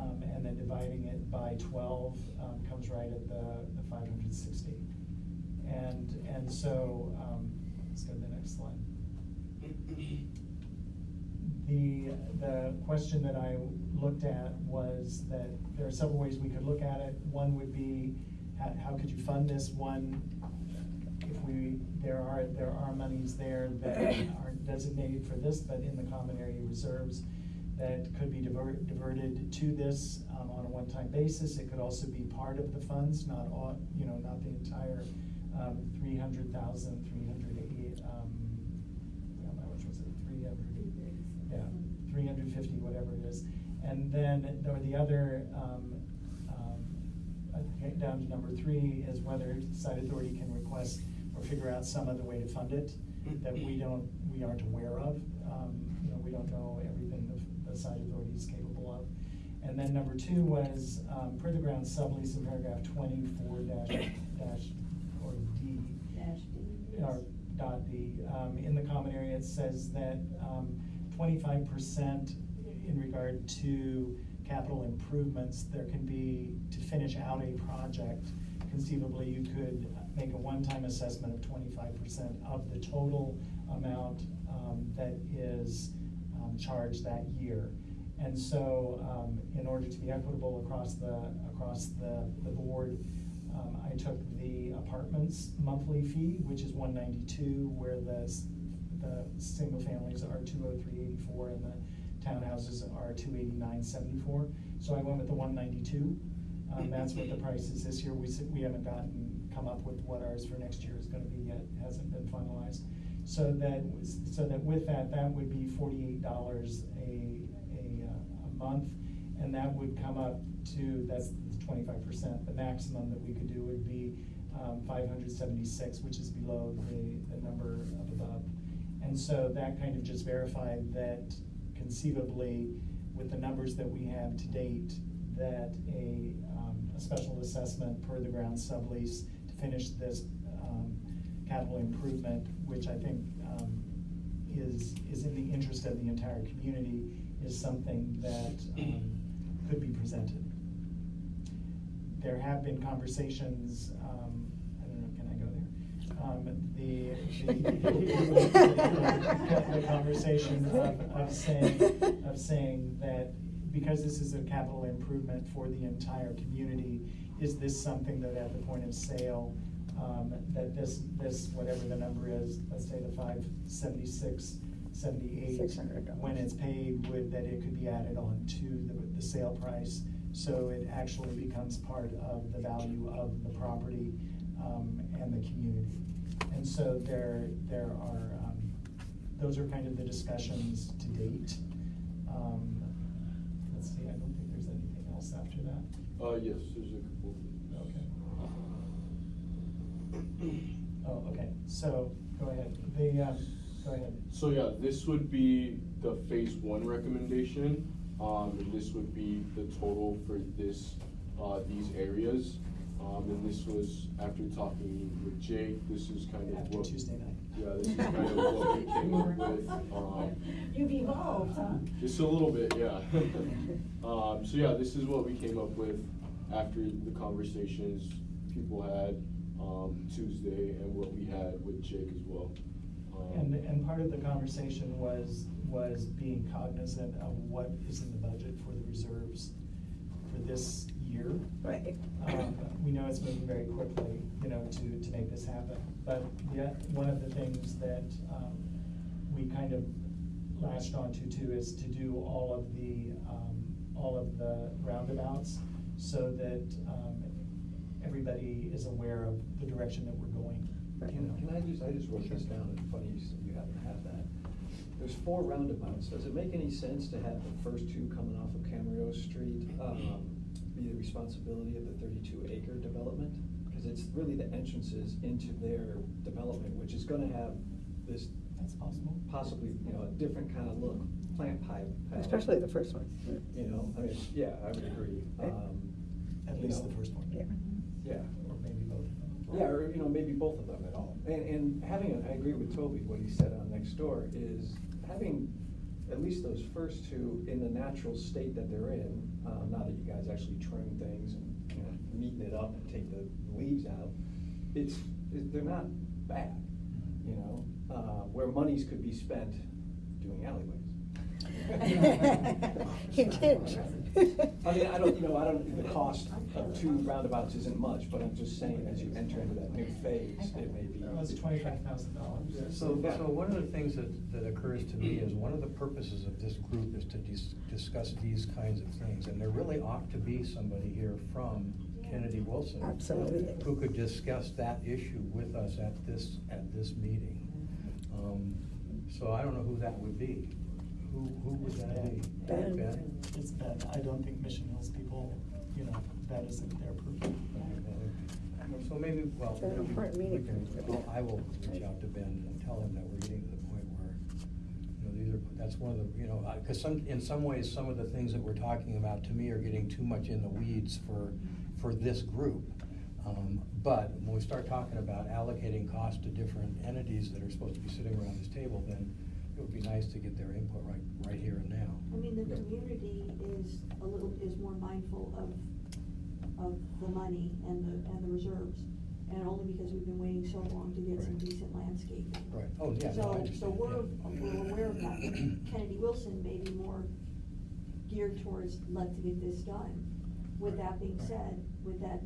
um, and then dividing it by twelve, um, comes right at the, the five hundred sixty. And, and so, um, let's go to the next slide. The, the question that I looked at was that there are several ways we could look at it. One would be, how, how could you fund this? One, if we, there are, there are monies there that aren't designated for this, but in the common area reserves that could be divert, diverted to this, um, on a one-time basis. It could also be part of the funds, not all, you know, not the entire, um, three hundred thousand, three hundred eighty, um, how much was it, three hundred? Yeah, three hundred fifty, whatever it is. And then, or the other, um, um, down to number three is whether site authority can request or figure out some other way to fund it that we don't, we aren't aware of. Um, you know, we don't know everything the authority is capable of. And then number two was, um, per the ground sublease in paragraph twenty-four dash, dash, or D. Dash. Or dot D, um, in the common area, it says that, um, twenty-five percent in regard to capital improvements, there can be, to finish out a project, conceivably, you could make a one-time assessment of twenty-five percent of the total amount, um, that is, um, charged that year. And so, um, in order to be equitable across the, across the, the board, um, I took the apartments monthly fee, which is one ninety-two, where the, the single families are two oh three eighty-four and the townhouses are two eighty-nine seventy-four. So I went with the one ninety-two. Um, that's what the price is this year. We, we haven't gotten, come up with what ours for next year is gonna be yet, It hasn't been finalized. So that, so that with that, that would be forty-eight dollars a, a, uh, a month. And that would come up to, that's twenty-five percent. The maximum that we could do would be, um, five hundred seventy-six, which is below the, the number up above. And so that kind of just verified that conceivably, with the numbers that we have to date, that a, um, a special assessment per the ground sublease to finish this, capital improvement, which I think, um, is, is in the interest of the entire community, is something that, um, could be presented. There have been conversations, um, I don't know, can I go there? Um, the, the, the conversation of, of saying, of saying that because this is a capital improvement for the entire community, is this something that at the point of sale, um, that this, this, whatever the number is, let's say the five seventy-six, seventy-eight. $600. When it's paid, would, that it could be added on to the, the sale price, so it actually becomes part of the value of the property, um, and the community. And so there, there are, um, those are kind of the discussions to date. Um, Let's see, I don't think there's anything else after that. Uh, yes, there's a couple. Okay. Oh, okay, so, go ahead, the, um, go ahead. So yeah, this would be the phase one recommendation, um, and this would be the total for this, uh, these areas. Um, and this was after talking with Jake, this is kind of After what. Tuesday night. Yeah, this is kind of what we came up with, um. You've evolved, huh? Just a little bit, yeah. Um, so yeah, this is what we came up with after the conversations people had, um, Tuesday and what we had with Jake as well. Um, And, and part of the conversation was, was being cognizant of what is in the budget for the reserves for this year. Right. Um, We know it's moving very quickly, you know, to, to make this happen. But yet, one of the things that um, we kind of latched onto too is to do all of the, um, all of the roundabouts so that um, everybody is aware of the direction that we're going, you know. Can I just, I just wrote this down, and funny you s- you happen to have that. There's four roundabouts, does it make any sense to have the first two coming off of Camarillo Street, um, be the responsibility of the thirty-two acre development? Because it's really the entrances into their development, which is gonna have this That's possible. possibly, you know, a different kind of look, plant pipe. palette. Especially the first one. You know, I mean, yeah, I would agree. Um, At you least know, the first one. Yeah. Yeah. Or maybe both. Yeah, or, you know, maybe both of them at all. And, and having, a- I agree with Toby, what he said on next door, is having at least those first two in the natural state that they're in, um, now that you guys actually trim things and, you know, neaten it up and take the leaves out, it's, it- they're not bad, you know? Uh, where monies could be spent doing alleyways. You did. I mean, I don't, you know, I don't, the cost of two roundabouts isn't much, but I'm just saying, as you enter into that new phase, it may be. That was twenty-five thousand dollars. So, so one of the things that, that occurs to me is one of the purposes of this group is to dis- discuss these kinds of things. And there really ought to be somebody here from Kennedy Wilson. Absolutely. Who could discuss that issue with us at this, at this meeting. Um, So I don't know who that would be. Who, who would that be? Ben. It's been, I don't think Mission Hills people, you know, that isn't their purview. So maybe, well. It's an maybe important we meeting can- for them. I'll- I will reach out to Ben and tell him that we're getting to the point where, you know, these are, that's one of the, you know, because some, in some ways, some of the things that we're talking about to me are getting too much in the weeds for, for this group. Um, But when we start talking about allocating costs to different entities that are supposed to be sitting around this table, then it would be nice to get their input right, right here and now. I mean, the community is a little, is more mindful of, of the money and the, and the reserves. And only because we've been waiting so long to get some Right. decent landscaping. Right, oh, yeah, no, I So, understand, so we're, yeah. we're aware of that. Kennedy Wilson may be more geared towards, let's get this done. With that being said, with that,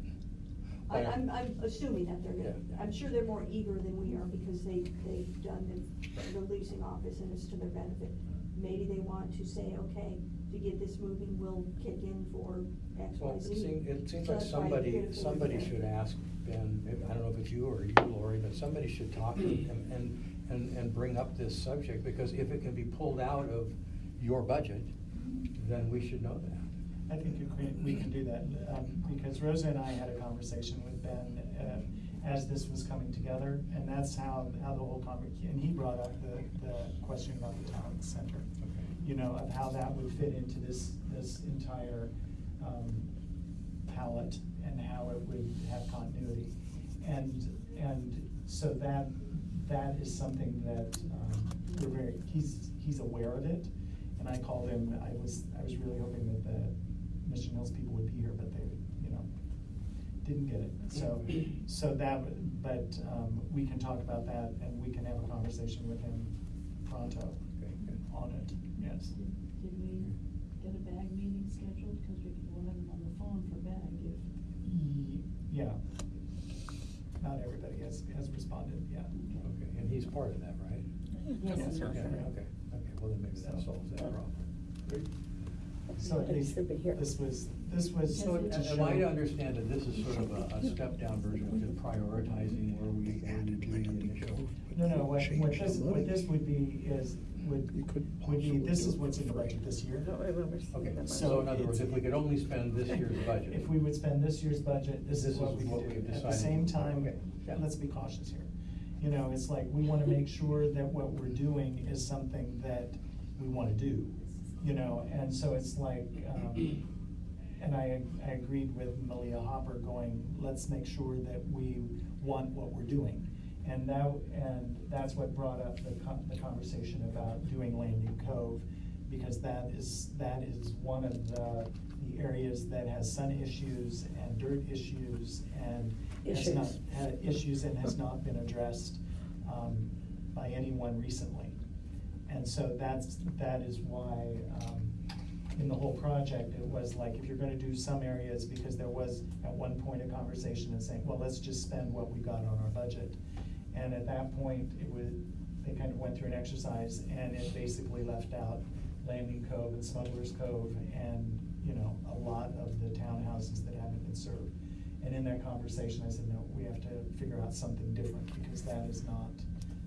I. I'm, I'm assuming that they're gonna, Yeah. I'm sure they're more eager than we are because they, they've done the, the leasing office and it's to their benefit. Maybe they want to say, okay, to get this moving, we'll kick in for X, Well, Y, it Z. seems, it seems So like that's why I somebody, it for somebody should ask Ben, maybe, I don't know if it's you or you, Lori, but somebody should talk to him and, and, and bring up this subject, because if it can be pulled out of your budget, then we should know that. I think you can- we can do that, um, because Rosa and I had a conversation with Ben, uh, as this was coming together, and that's how, how the whole conver, and he brought up the, the question about the town center. You know, of how that would fit into this, this entire, um, palette, and how it would have continuity. And, and so that, that is something that, um, we're very, he's, he's aware of it. And I called him, I was, I was really hoping that the Mission Hills people would be here, but they, you know, didn't get it. So, so that, but, um, we can talk about that and we can have a conversation with him pronto Okay, good. on it, yes. Did did we get a BAG meeting scheduled? Because we wanted them on the phone for BAG if. Ye- Yeah. Not everybody has, has responded, yeah. Okay, and he's part of that, right? Yes, Yes, sir. Yeah, okay, okay, well, then maybe that solves that problem. Great. So at should be here. this was, this was. So, to am show- I to understand that this is sort of a, a step-down version of just prioritizing where we, where we do the initial? No, no, what, what this, what this would be is, would, You could would be, possibly this do is it what's in the free. budget this year. No, I Okay, So so in other words, if we could only spend this year's budget. If we would spend this year's budget, this This is what is we what we've do. At the decided. same time, Okay, yeah. let's be cautious here. You know, it's like, we wanna make sure that what we're doing is something that we wanna do, you know, and so it's like, um, and I, I agreed with Malia Hopper going, let's make sure that we want what we're doing. And that, and that's what brought up the con- the conversation about doing Landing Cove, because that is, that is one of the, the areas that has sun issues and dirt issues and has not, Issues. had issues and has not been addressed, um, by anyone recently. And so that's, that is why, um, in the whole project, it was like, if you're gonna do some areas, because there was at one point a conversation and saying, well, let's just spend what we got on our budget. And at that point, it was, they kind of went through an exercise and it basically left out Landing Cove and Smuggler's Cove and, you know, a lot of the townhouses that haven't been served. And in that conversation, I said, no, we have to figure out something different, because that is not,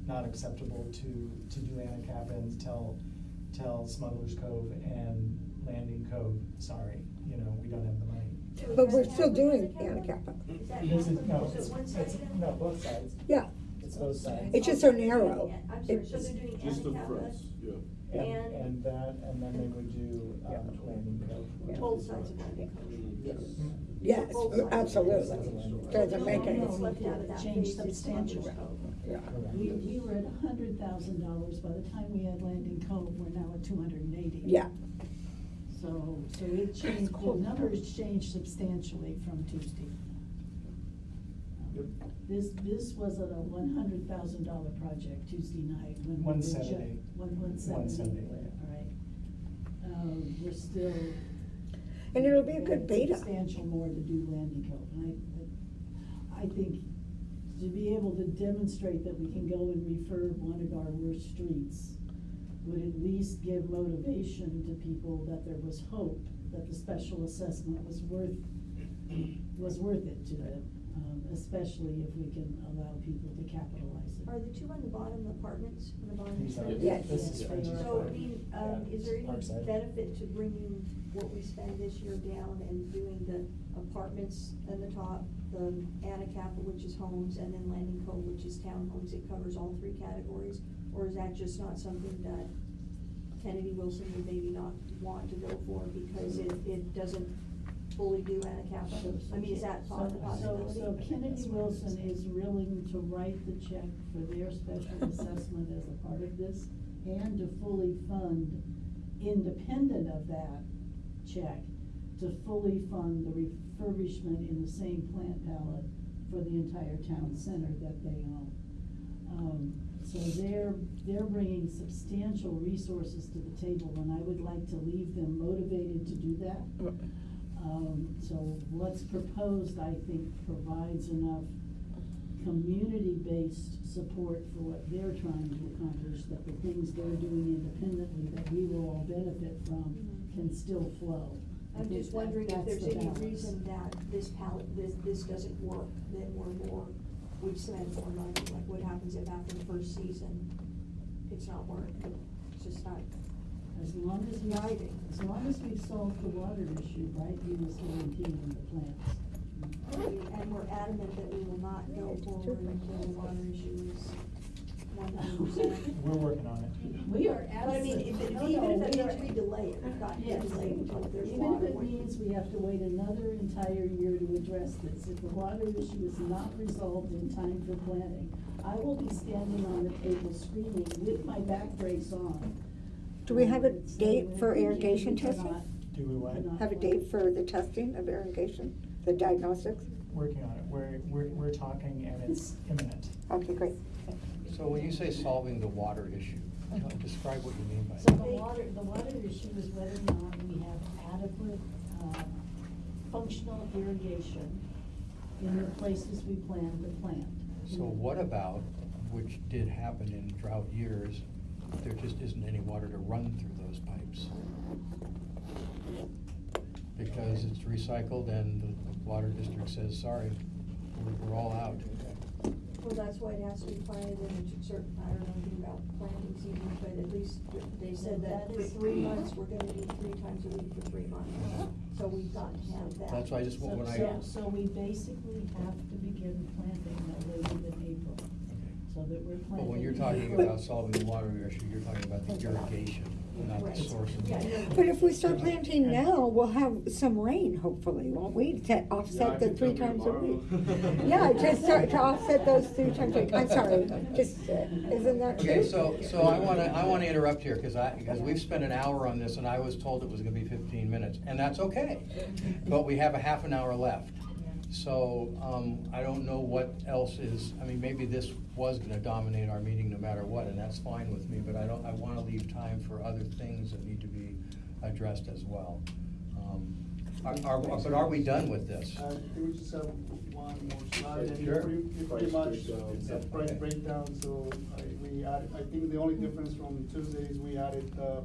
not acceptable to, to do Anacapa and tell, tell Smuggler's Cove and Landing Cove, sorry, you know, we don't have the money. But we're still doing the account? Anacapa. Is that This is, no, it's, it's, no, both sides. Yeah, It's both sides. It's just so narrow. I'm sorry, so they're doing Just the Anacapa, fronts, yeah. And, And- and that, and then they would do, um, Landing Cove. both sides of Landing Cove. yes, Both sides. absolutely. Doesn't make any. one that's left out of that Changed phase is substantially. Smuggler's Cove. Yeah. We, we were at a hundred thousand dollars, by the time we had Landing Cove, we're now at two hundred and eighty. Yeah, So, so it changed, the numbers changed substantially from Tuesday. Yep. This, this wasn't a one hundred thousand dollar project Tuesday night when we were ju- 170. One, one seventy, 170. all right. Um, we're still. And it'll be a good had beta. Substantial more to do Landing Cove, and I, I think to be able to demonstrate that we can go and refurb one of our worst streets would at least give motivation to people that there was hope, that the special assessment was worth, was worth it to them, um, especially if we can allow people to capitalize it. Are the two on the bottom apartments, on the bottom? These are, side? Yes. this is Yes, for they are. So, I mean, um, Yeah, is there any Parkside. benefit to bringing what we spend this year down and doing the apartments in the top, the Anacapa, which is homes, and then Landing Cove, which is townhomes, it covers all three categories? Or is that just not something that Kennedy Wilson would maybe not want to go for because it, it doesn't fully do Anacapa? I mean, is that So- part of the so- possibility? So Kennedy Wilson is willing to write the check for their special assessment as a part of this and to fully fund, independent of that check, to fully fund the refurbishment in the same plant palette for the entire town center that they own. Um, So they're, they're bringing substantial resources to the table, and I would like to leave them motivated to do that. Um, so what's proposed, I think, provides enough community-based support for what they're trying to accomplish, that the things they're doing independently that we will all benefit from can still flow. I I'm think just that- wondering if that's there's the any balance. reason that this palette, this, this doesn't work, then we're more, we spend more money, like what happens if after the first season, it's not working, it's just not As long as we, driving. as long as we've solved the water issue, Brightview is guaranteeing the plants. And we're adamant that we will not go forward until the water issue is one hundred percent. We're working on it. We are But I mean, if, absolutely. if, no, even no, if it we means are- we delay it, we've got to Yes. delay it until there's Even water. if it means we have to wait another entire year to address this, if the water issue is not resolved in time for planting, I will be standing on the table screaming with my back brace on. Do we have a date for irrigation testing? Do we what? Have a date for the testing of irrigation, the diagnostics? Working on it. We're, we're, we're talking and it's imminent. Okay, great. So when you say solving the water issue, tell- describe what you mean by So that. the water, the water issue is whether or not we have adequate, uh, functional irrigation in the places we plan to plant. So what about, which did happen in drought years, there just isn't any water to run through those pipes? Because it's recycled and the water district says, sorry, we're, we're all out. Well, that's why it has to be planted in a certain, I don't know anything about planting season, but at least they said that for three months, we're gonna do three times a week for three months. So we've got to have that. That's why I just, So, when I. so, so we basically have to begin planting no later than April, so that we're planting. But when you're talking about solving the water issue, you're talking about the irrigation, not Right. the source of. Yeah, yeah. But if we start planting now, we'll have some rain, hopefully, won't we, to offset the three times a week? Yeah, just start to offset those three times a week, I'm sorry, just, uh, isn't that true? Okay, so, so I wanna, I wanna interrupt here, cause I, because we've spent an hour on this, and I was told it was gonna be fifteen minutes, and that's okay. But we have a half an hour left. So, um, I don't know what else is, I mean, maybe this was gonna dominate our meeting no matter what, and that's fine with me, but I don't, I wanna leave time for other things that need to be addressed as well. Um, Are, are, but are we done with this? Uh, I we just have one more slide, and Sure. pretty, it's Price pretty much, breakdown. it's a Yeah, price okay. breakdown, so I, we added, I think the only difference from Tuesdays, we added, uh,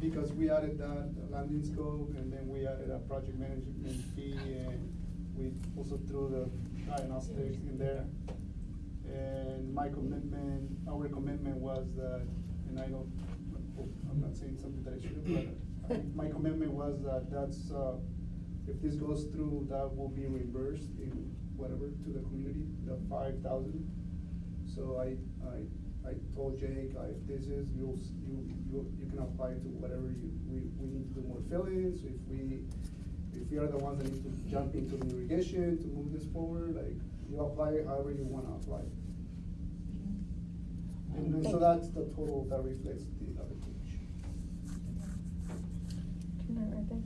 because we added that Landing Cove, and then we added a project management fee, and we also threw the diagnostics in there. And my commitment, our commitment was that, and I don't, I'm not saying something that I shouldn't, but I- my commitment was that that's, uh, if this goes through, that will be reimbursed in whatever to the community, the five thousand. So I, I, I told Jake, I, this is, you'll, you, you, you can apply to whatever you, we, we need to do more fill-ins, if we, if we are the ones that need to jump into the irrigation to move this forward, like, you apply however you wanna apply. And then, so that's the total that reflects the other page.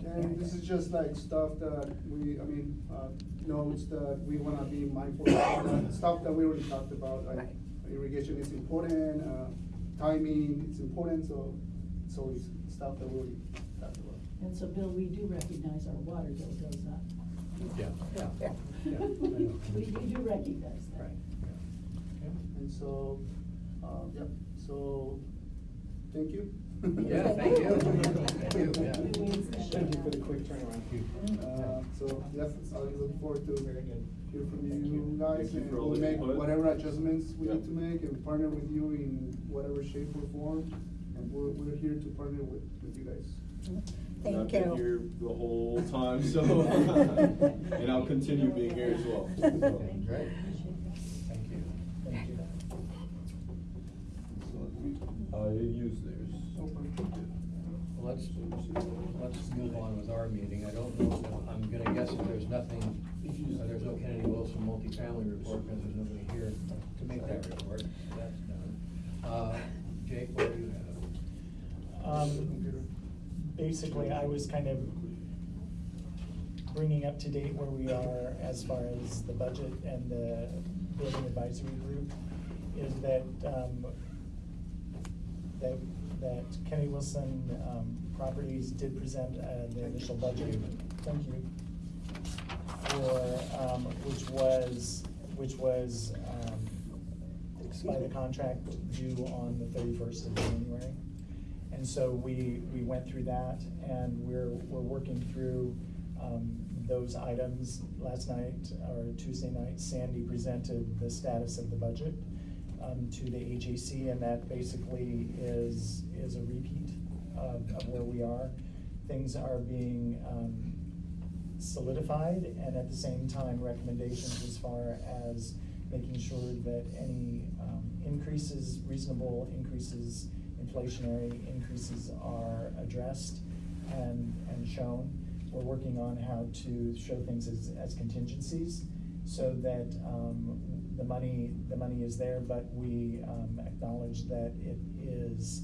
And this is just like stuff that we, I mean, uh, notes that we wanna be mindful of, that stuff that we already talked about, like Right. irrigation is important, uh, timing, it's important, so so it's always stuff that we already. And so, Bill, we do recognize our water bill goes up. Yeah, yeah. Yeah. Yeah, I know. We, we do recognize that. Right, And so, uh, yep, so, thank you. Yeah, thank you. Thank you, yeah. Thank you for the quick turnaround. Uh, so, yes, I look forward to Very good. hear from you you. guys, Thank you and for all we'll the make input. whatever adjustments we Yeah. need to make and partner with you in whatever shape or form. And we're, we're here to partner with, with you guys. Thank I've been you. here the whole time, so, and I'll continue being here as well. so. Great, thank you. Thank you. I use theirs. Let's, let's move on with our meeting. I don't know, if- I'm gonna guess that there's nothing, uh, there's no Kennedy Wilson multifamily report, because there's nobody here to make that report. That's done. Uh, Jake, what do you have? Um, basically, I was kind of bringing up to date where we are as far as the budget and the building advisory group, is that, um, that, that Kennedy Wilson, um, Properties did present, uh, the initial budget. Thank you. For, um, which was, which was, um, by the contract due on the thirty-first of January. And so we, we went through that and we're, we're working through, um, those items. Last night, or Tuesday night, Sandy presented the status of the budget, um, to the HAC and that basically is, is a repeat of, of where we are. Things are being, um, solidified and at the same time recommendations as far as making sure that any um, increases, reasonable increases, inflationary increases are addressed and, and shown. We're working on how to show things as, as contingencies so that um, the money, the money is there, but we um, acknowledge that it is,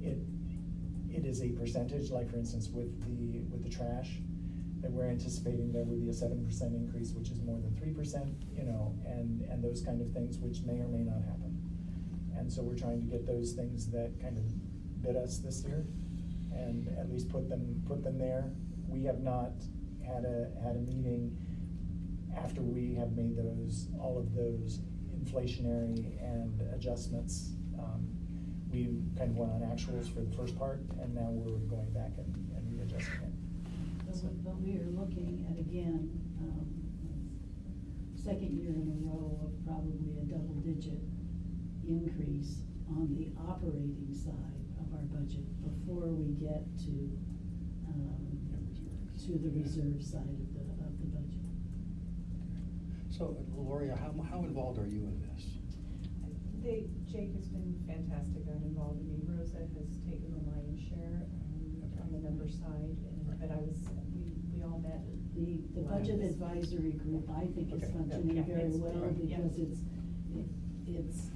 it, it is a percentage, like for instance with the, with the trash, that we're anticipating there would be a seven percent increase, which is more than three percent, you know, and, and those kind of things which may or may not happen. And so we're trying to get those things that kind of bit us this year and at least put them, put them there. We have not had a, had a meeting after we have made those, all of those inflationary and adjustments. Um, We kind of went on actuals for the first part and now we're going back and, and readjusting it. But But we are looking at, again, um, second year in a row of probably a double-digit increase on the operating side of our budget before we get to, um, to the reserve side of the, of the budget. So, Gloria, how, how involved are you in this? They, Jake has been fantastic on involved, I mean, Rosa has taken the lion's share, um, on the number side, and, but I was, we, we all met. The, the budget advisory group, I think is Okay, yeah. functioning Yeah, very it's- well right. yeah. because it's, it- it's,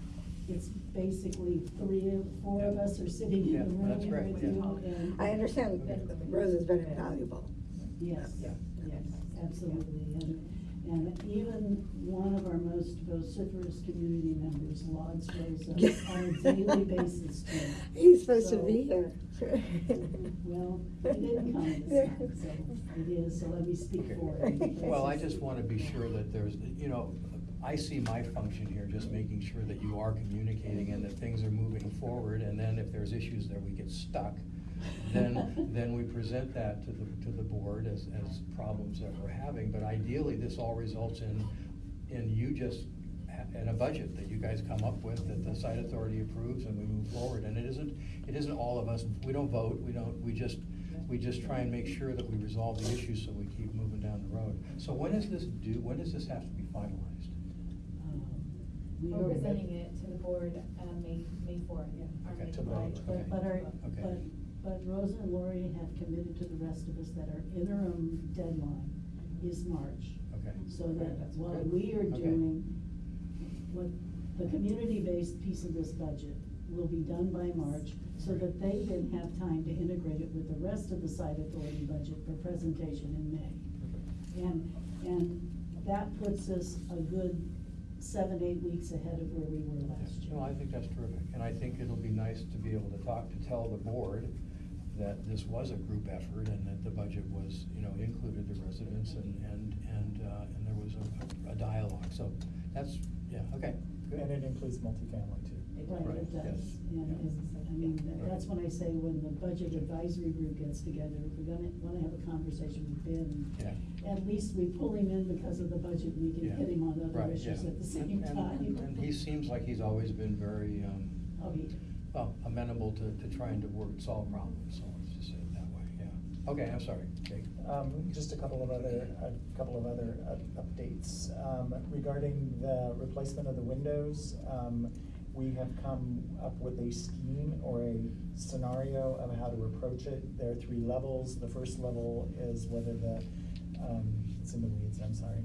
it's basically three or four of us are sitting Yeah, in the room that's with great, you and. I understand Rose is very valuable. Yes, Yeah. yes, absolutely, and, and even one of our most vociferous community members logs Rosa on a daily basis too. He's supposed to So- be here. Well, he didn't come this time, so it is, so let me speak Okay. for him. Well, I just wanna be sure that there's, you know, I see my function here, just making sure that you are communicating and that things are moving forward, and then if there's issues that we get stuck, then, then we present that to the, to the board as, as problems that we're having, but ideally, this all results in, in you just, in a budget that you guys come up with, that the site authority approves, and we move forward, and it isn't, it isn't all of us, we don't vote, we don't, we just, we just try and make sure that we resolve the issues so we keep moving down the road. So when is this due, when does this have to be finalized? We We're are- presenting it to the board, uh, May, May fourth. our Okay, May to fourth. vote. But, but our, Okay. but, but Rosa and Lori have committed to the rest of us that our interim deadline is March. Okay. So that That's what good. we are Okay. doing, what, the community-based piece of this budget will be done by March, so that they then have time to integrate it with the rest of the site authority budget for presentation in May. And, and that puts us a good seven, eight weeks ahead of where we were last year. No, I think that's terrific, and I think it'll be nice to be able to talk, to tell the board that this was a group effort and that the budget was, you know, included the residents and, and, and, uh, and there was a, a dialogue, so that's, yeah, okay, good. And it includes multifamily too. Right, Right, it does, yes, and, yeah. and, I mean, tha- that's when I say when the budget advisory group gets together, if we're gonna, wanna have a conversation with Ben, Yeah. at least we pull him in because of the budget, we can Yeah. hit him on other Right, issues yeah. at the same And- and- time. And he seems like he's always been very, um, Oh, he, well, amenable to, to trying to work, solve problems, so let's just say it that way, yeah. Okay, I'm sorry, Jake. Um, just a couple of other, a couple of other uh, updates. Um, regarding the replacement of the windows, um, we have come up with a scheme or a scenario of how to approach it. There are three levels. The first level is whether the, um, it's in the weeds, I'm sorry.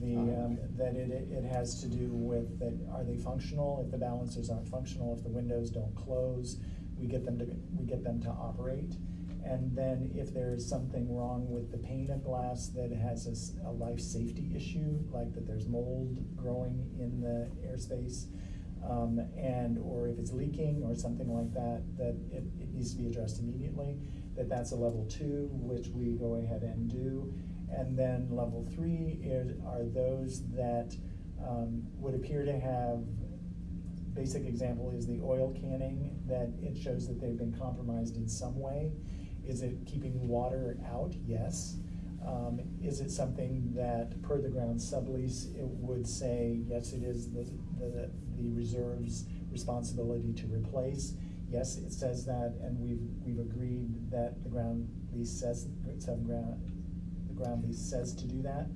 The, um, that it, it has to do with that, are they functional? If the balancers aren't functional, if the windows don't close, we get them to, we get them to operate. And then if there's something wrong with the pane of glass that has a life safety issue, like that there's mold growing in the airspace, Um, and, or if it's leaking or something like that, that it, it needs to be addressed immediately, that that's a level two, which we go ahead and do. And then level three is, are those that, um, would appear to have, basic example is the oil canning, that it shows that they've been compromised in some way. Is it keeping water out? Yes. Um, is it something that, per the ground sublease, it would say, yes, it is the, the, the reserve's responsibility to replace? Yes, it says that, and we've, we've agreed that the ground lease says, seven ground, the ground lease says to do that.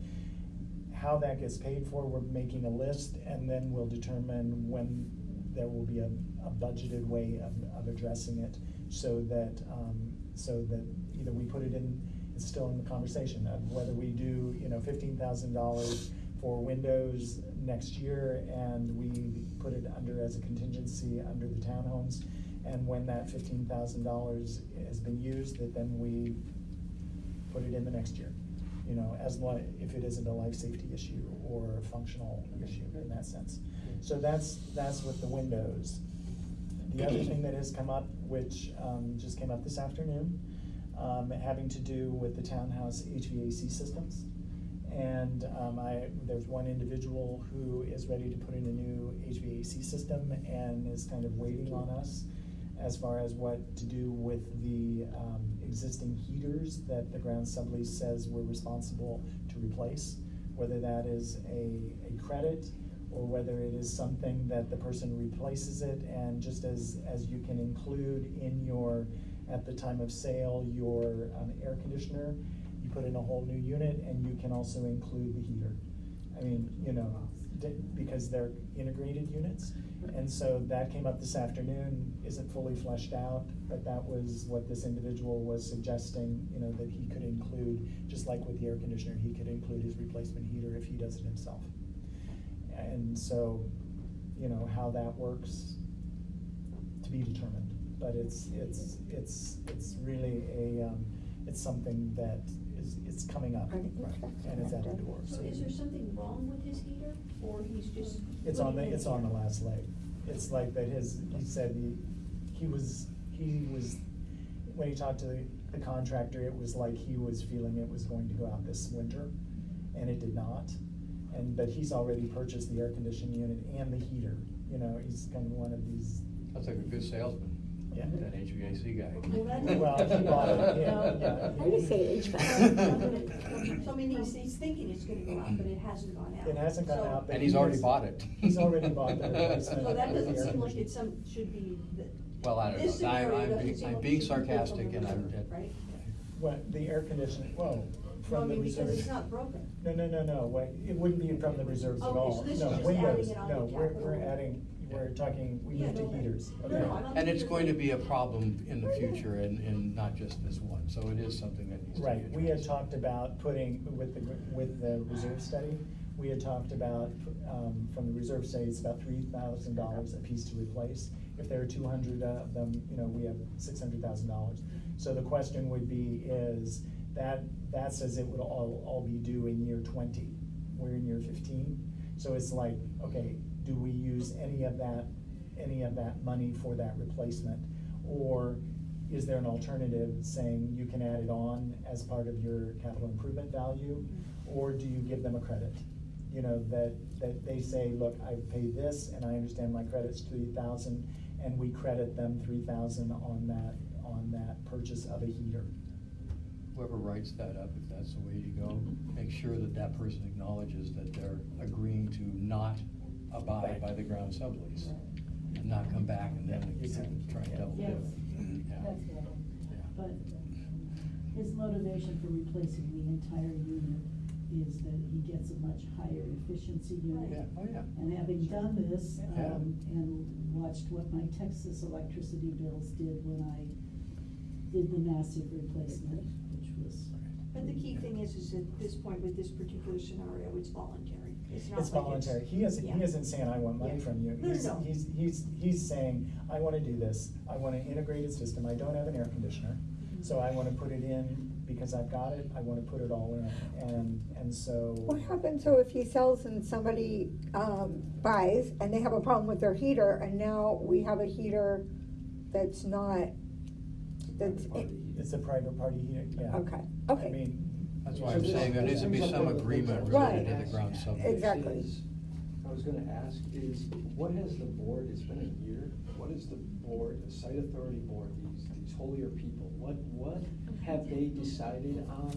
How that gets paid for, we're making a list, and then we'll determine when there will be a, a budgeted way of, of addressing it, so that, um, so that either we put it in, it's still in the conversation of whether we do, you know, fifteen thousand dollars for windows next year, and we put it under as a contingency under the townhomes, and when that fifteen thousand dollars has been used, that then we put it in the next year. You know, as li- if it isn't a life safety issue or a functional issue in that sense. So that's, that's with the windows. The other thing that has come up, which, um, just came up this afternoon, um, having to do with the townhouse HVAC systems. And, um, I, there's one individual who is ready to put in a new HVAC system and is kind of waiting on us as far as what to do with the, um, existing heaters that the ground sublease says we're responsible to replace. Whether that is a, a credit or whether it is something that the person replaces it and just as, as you can include in your, at the time of sale, your, um, air conditioner, you put in a whole new unit and you can also include the heater. I mean, you know, because they're integrated units. And so that came up this afternoon, isn't fully fleshed out, but that was what this individual was suggesting, you know, that he could include, just like with the air conditioner, he could include his replacement heater if he does it himself. And so, you know, how that works to be determined, but it's, it's, it's, it's really a, um, it's something that is, it's coming up, Right. and it's at the door, So is there something wrong with his heater, or he's just? It's on the, it's on the last leg. It's like that his, he said he, he was, he was, when he talked to the, the contractor, it was like he was feeling it was going to go out this winter, and it did not. And, but he's already purchased the air conditioning unit and the heater, you know, he's kind of one of these, That's like a good salesman, Yeah. that HVAC guy. Well, that's- Well, he bought it, yeah, yeah. I would say HVAC. So I mean, he's, he's thinking it's gonna go out, but it hasn't gone out. It hasn't gone So- out, but And he's he already is- bought it. He's already bought the replacement. So that doesn't seem like conditioner. it's some, should be, the. Well, I don't this know. I- scenario I'm doesn't being- seem I'm like being it should be built sarcastic the and I'm- reserve, Right? What, the air conditioning, well, Well, I from the mean, reserve. because it's not broken. No, no, no, no, wait, it wouldn't be from the reserves at oh, Okay, all. so this is No, just windows, adding it on no, the we're, capital. we're adding, we're talking, we Yeah, moved to no, heaters, okay? no, I'm not- And it's going to be a problem in the future and, and not just this one, so it is something that needs to be Right, we had talked about putting, with the, with the reserve study, we had talked about, um, from the reserve study, it's about three thousand dollars a piece to replace. If there are two hundred of them, you know, we have six hundred thousand dollars. So the question would be is, that, that says it would all, all be due in year twenty, we're in year fifteen. So it's like, okay, do we use any of that, any of that money for that replacement? Or is there an alternative saying you can add it on as part of your capital improvement value? Mm-hmm. Or do you give them a credit? You know, that, that they say, look, I paid this and I understand my credit's three thousand, and we credit them three thousand on that, on that purchase of a heater. Whoever writes that up, if that's the way to go, make sure that that person acknowledges that they're agreeing to not abide by the ground sublease. And not come back and then try and double Yes. dip. Yeah. That's good. Yeah. But his motivation for replacing the entire unit is that he gets a much higher efficiency unit. Yeah, oh, yeah. And having done this, Yeah. um, and watched what my Texas electricity bills did when I did the massive replacement, which was. But the key thing is, is at this point with this particular scenario, it's voluntary. It's not It's like voluntary, he isn't, he yeah. isn't saying, I want money Yeah. from you. No, no, He's, no. he's, he's, he's saying, I wanna do this, I want an integrated system, I don't have an air conditioner. Mm-hmm. So I wanna put it in because I've got it, I wanna put it all in, and, and so. What happens though if he sells and somebody, um, buys and they have a problem with their heater and now we have a heater that's not, that's, It's a private party heater, yeah. okay, I okay. mean. That's why I'm saying there needs to be some agreement related to the ground sublease. Exactly. Is- I was gonna ask is, what has the board, it's been a year, what is the board, the site authority board, these, these holier people, what, what have they decided on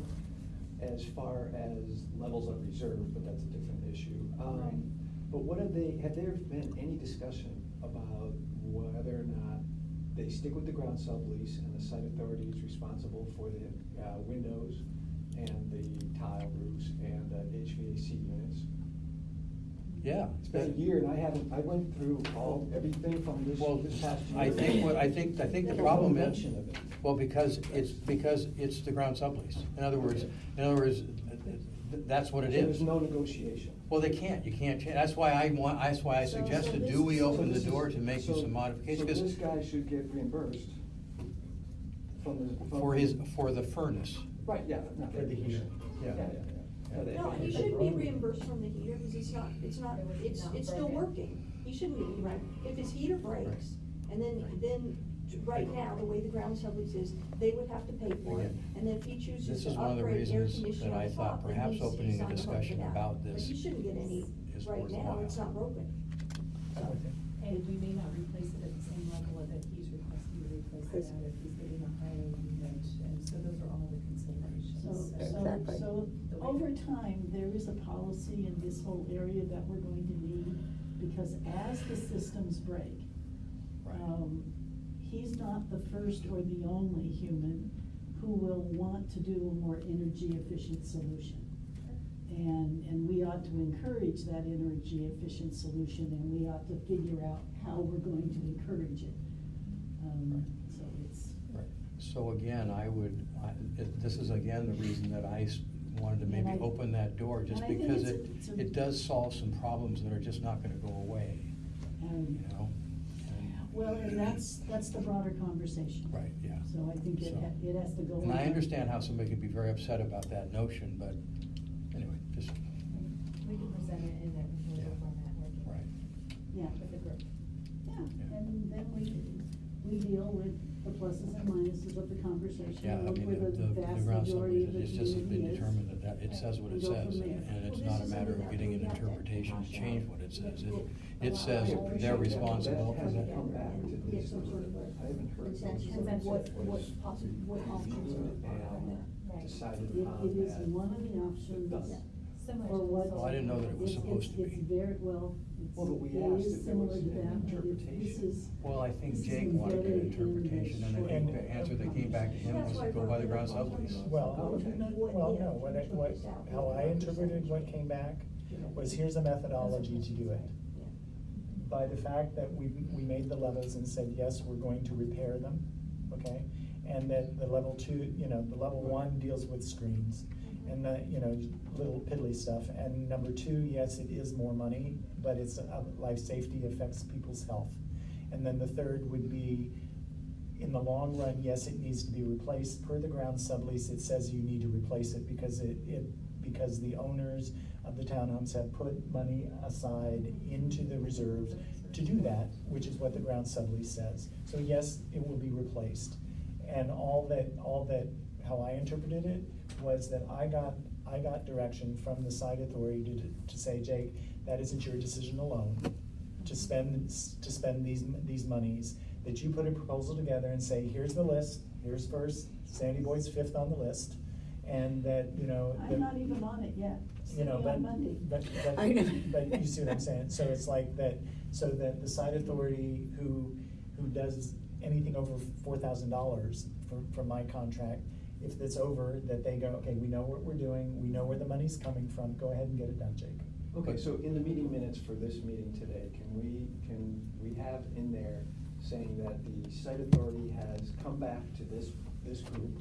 as far as levels of reserve, but that's a different issue. Um, but what have they, have there been any discussion about whether or not they stick with the ground sublease and the site authority is responsible for the, uh, windows and the tile roofs and the HVAC units? Yeah. It's been a year and I haven't, I went through all, everything from this, Well, this past year. I think what, I think, I think the There's no problem is, mention of it. well, because it's, because it's the ground sublease. In other words, in other words, th- that's what it So is. There's no negotiation. Well, they can't, you can't change, that's why I want, that's why I So- so suggested, this- do we so open the this is- door to make so- some modifications? So this 'Cause guy should get reimbursed from the. from- For his, for the furnace. Right, yeah, not For the heater. Yeah. Yeah, yeah, yeah. No, he if shouldn't be reimbursed from the heater, because it's not, it's not, it's, it's still working. He shouldn't be, right, if his heater breaks, and then, then, right now, the way the ground sublease is, they would have to pay for it. And then if he chooses This to is one of the upgrade air reasons conditioning that on I top, thought then perhaps he's, opening he's a not gonna discussion opt it out. about But this he shouldn't get any, is right now, worthwhile. it's not broken. I'm with you. And we may not replace it at the same level that he's requesting to replace it at if he's getting a higher unit, and so those are all the considerations. So, so, Exactly. so, over time, there is a policy in this whole area that we're going to need, because as the systems break, um, he's not the first or the only human who will want to do a more energy efficient solution. And, and we ought to encourage that energy efficient solution, and we ought to figure out how we're going to encourage it. Um, Right. So again, I would, I, it- this is again the reason that I s- wanted to And maybe I- open that door, just and I think because it's it, it's a- it does solve some problems that are just not gonna go away, um, you know? And- Well, and that's, that's the broader conversation. Right, yeah. So I think it, So- ha- it has to go. And I on. understand how somebody could be very upset about that notion, but anyway, just, We can present it in that proposal Yeah. format, working right. Yeah, with the group. yeah, Yeah. and then we, we deal with the pluses and minuses of the conversation. Yeah, I look mean, where the, the the vast ground majority of the it's just has been community is. determined that, that it says what it go from says, there. and it's not a matter of getting an interpretation to change what it says. It, it says they're that, but responsible. That hasn't come back to And this. get some sort of a I haven't heard. consensus what- what, what what is- possible, what options are. And Right. decided It, upon it is at- one of the options. Done. Similar Or what? Well, I didn't know that it was It's- supposed to be. It's very, well, it's, Well, but we it asked if there was to an that, but it, this interpretation. is. Well, I think Jake wanted an embedded in the interpretation, and I think the answer that came back to him was to go by the it ground up on Well, okay. Well, no, what I, what, how I interpreted what came back was here's a methodology to do it. By the fact that we, we made the levels and said, yes, we're going to repair them, okay? And that the level two, you know, the level one deals with screens and the, you know, little piddly stuff. And number two, yes, it is more money, but it's, uh, life safety affects people's health. And then the third would be, in the long run, yes, it needs to be replaced. Per the ground sublease, it says you need to replace it because it, it, because the owners of the townhomes have put money aside into the reserves to do that, which is what the ground sublease says. So yes, it will be replaced. And all that, all that, how I interpreted it was that I got, I got direction from the site authority to, to say, Jake, that isn't your decision alone to spend, to spend these, these monies, that you put a proposal together and say, here's the list, here's first, Sandy Boyd's fifth on the list, and that, you know. I'm not even on it yet, you know, but, Monday. but, but, I know. but you see what I'm saying, so it's like that, so that the site authority who, who does anything over four thousand dollars for, for my contract, if it's over, that they go, okay, we know what we're doing, we know where the money's coming from, go ahead and get it done, Jake. Okay, so in the meeting minutes for this meeting today, can we, can we have in there saying that the site authority has come back to this, this group,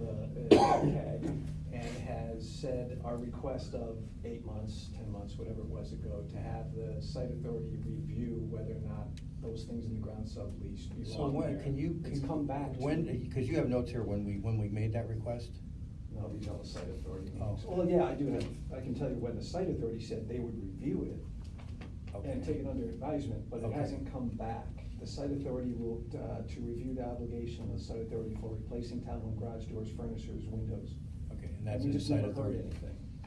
uh, uh, CAG, and has said our request of eight months, ten months, whatever it was ago, to have the site authority review whether or not those things in the ground sublease So belong when, there. can you? It's can- come back. to When, because you have notes here when we, when we made that request? No, these are the site authority Oh. Well, yeah, I do have, I can tell you when the site authority said they would review it and take it under advisement, but it Okay. hasn't come back. The site authority will, uh, to review the obligation of the site authority for replacing town home garage doors, furnitures, windows. And that's we just site authority?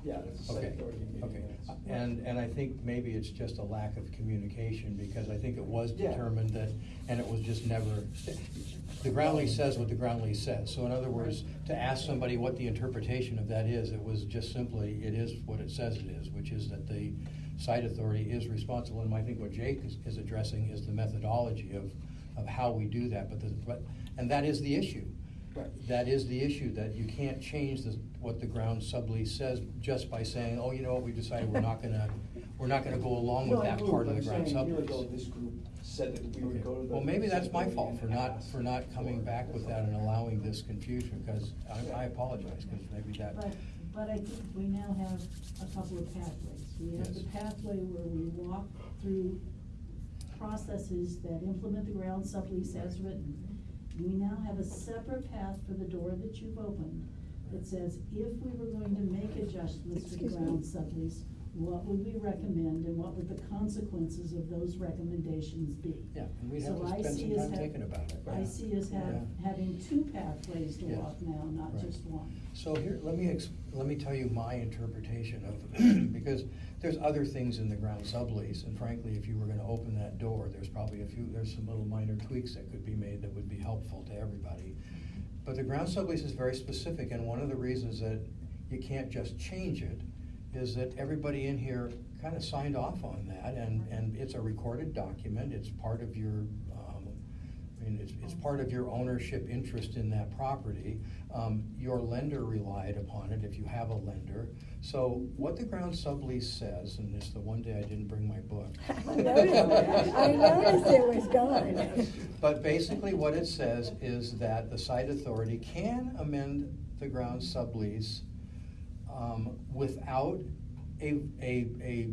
Yeah, that's the site Okay, authority meeting okay. minutes. And, and I think maybe it's just a lack of communication, because I think it was Yeah. determined that, and it was just never, the ground lease says what the ground lease says. So in other words, to ask somebody what the interpretation of that is, it was just simply, it is what it says it is, which is that the site authority is responsible. And I think what Jake is, is addressing is the methodology of, of how we do that, but the, but, and that is the issue. Right. That is the issue, that you can't change the, what the ground sublease says just by saying, oh, you know what, we decided we're not gonna, we're not gonna go along with No, I that agree, part of but the I'm ground saying A year ago, sublease. this group said that we would go to the. Well, maybe that's my fault for not, for not coming back with that and allowing this confusion, because I, I apologize, because maybe that. But, but I think we now have a couple of pathways. We have the Yes. pathway where we walk through processes that implement the ground sublease as written. We now have a separate path for the door that you've opened that says, if we were going to make adjustments to the Excuse me. ground sublease, what would we recommend and what would the consequences of those recommendations be? Yeah, and we'd have So to I spend see some us time have- thinking about it. I see us have, Yeah. having two pathways to Yes. walk now, not Right. just one. So here, let me, ex- let me tell you my interpretation of, it because there's other things in the ground sublease, and frankly, if you were gonna open that door, there's probably a few, there's some little minor tweaks that could be made that would be helpful to everybody. Mm-hmm. But the ground sublease is very specific, and one of the reasons that you can't just change it is that everybody in here kind of signed off on that, and, and it's a recorded document, it's part of your, um, I mean, it's, it's part of your ownership interest in that property. Um, your lender relied upon it, if you have a lender. So what the ground sublease says, and it's the one day I didn't bring my book. I noticed, I noticed it was gone. But basically what it says is that the site authority can amend the ground sublease um, without a, a, a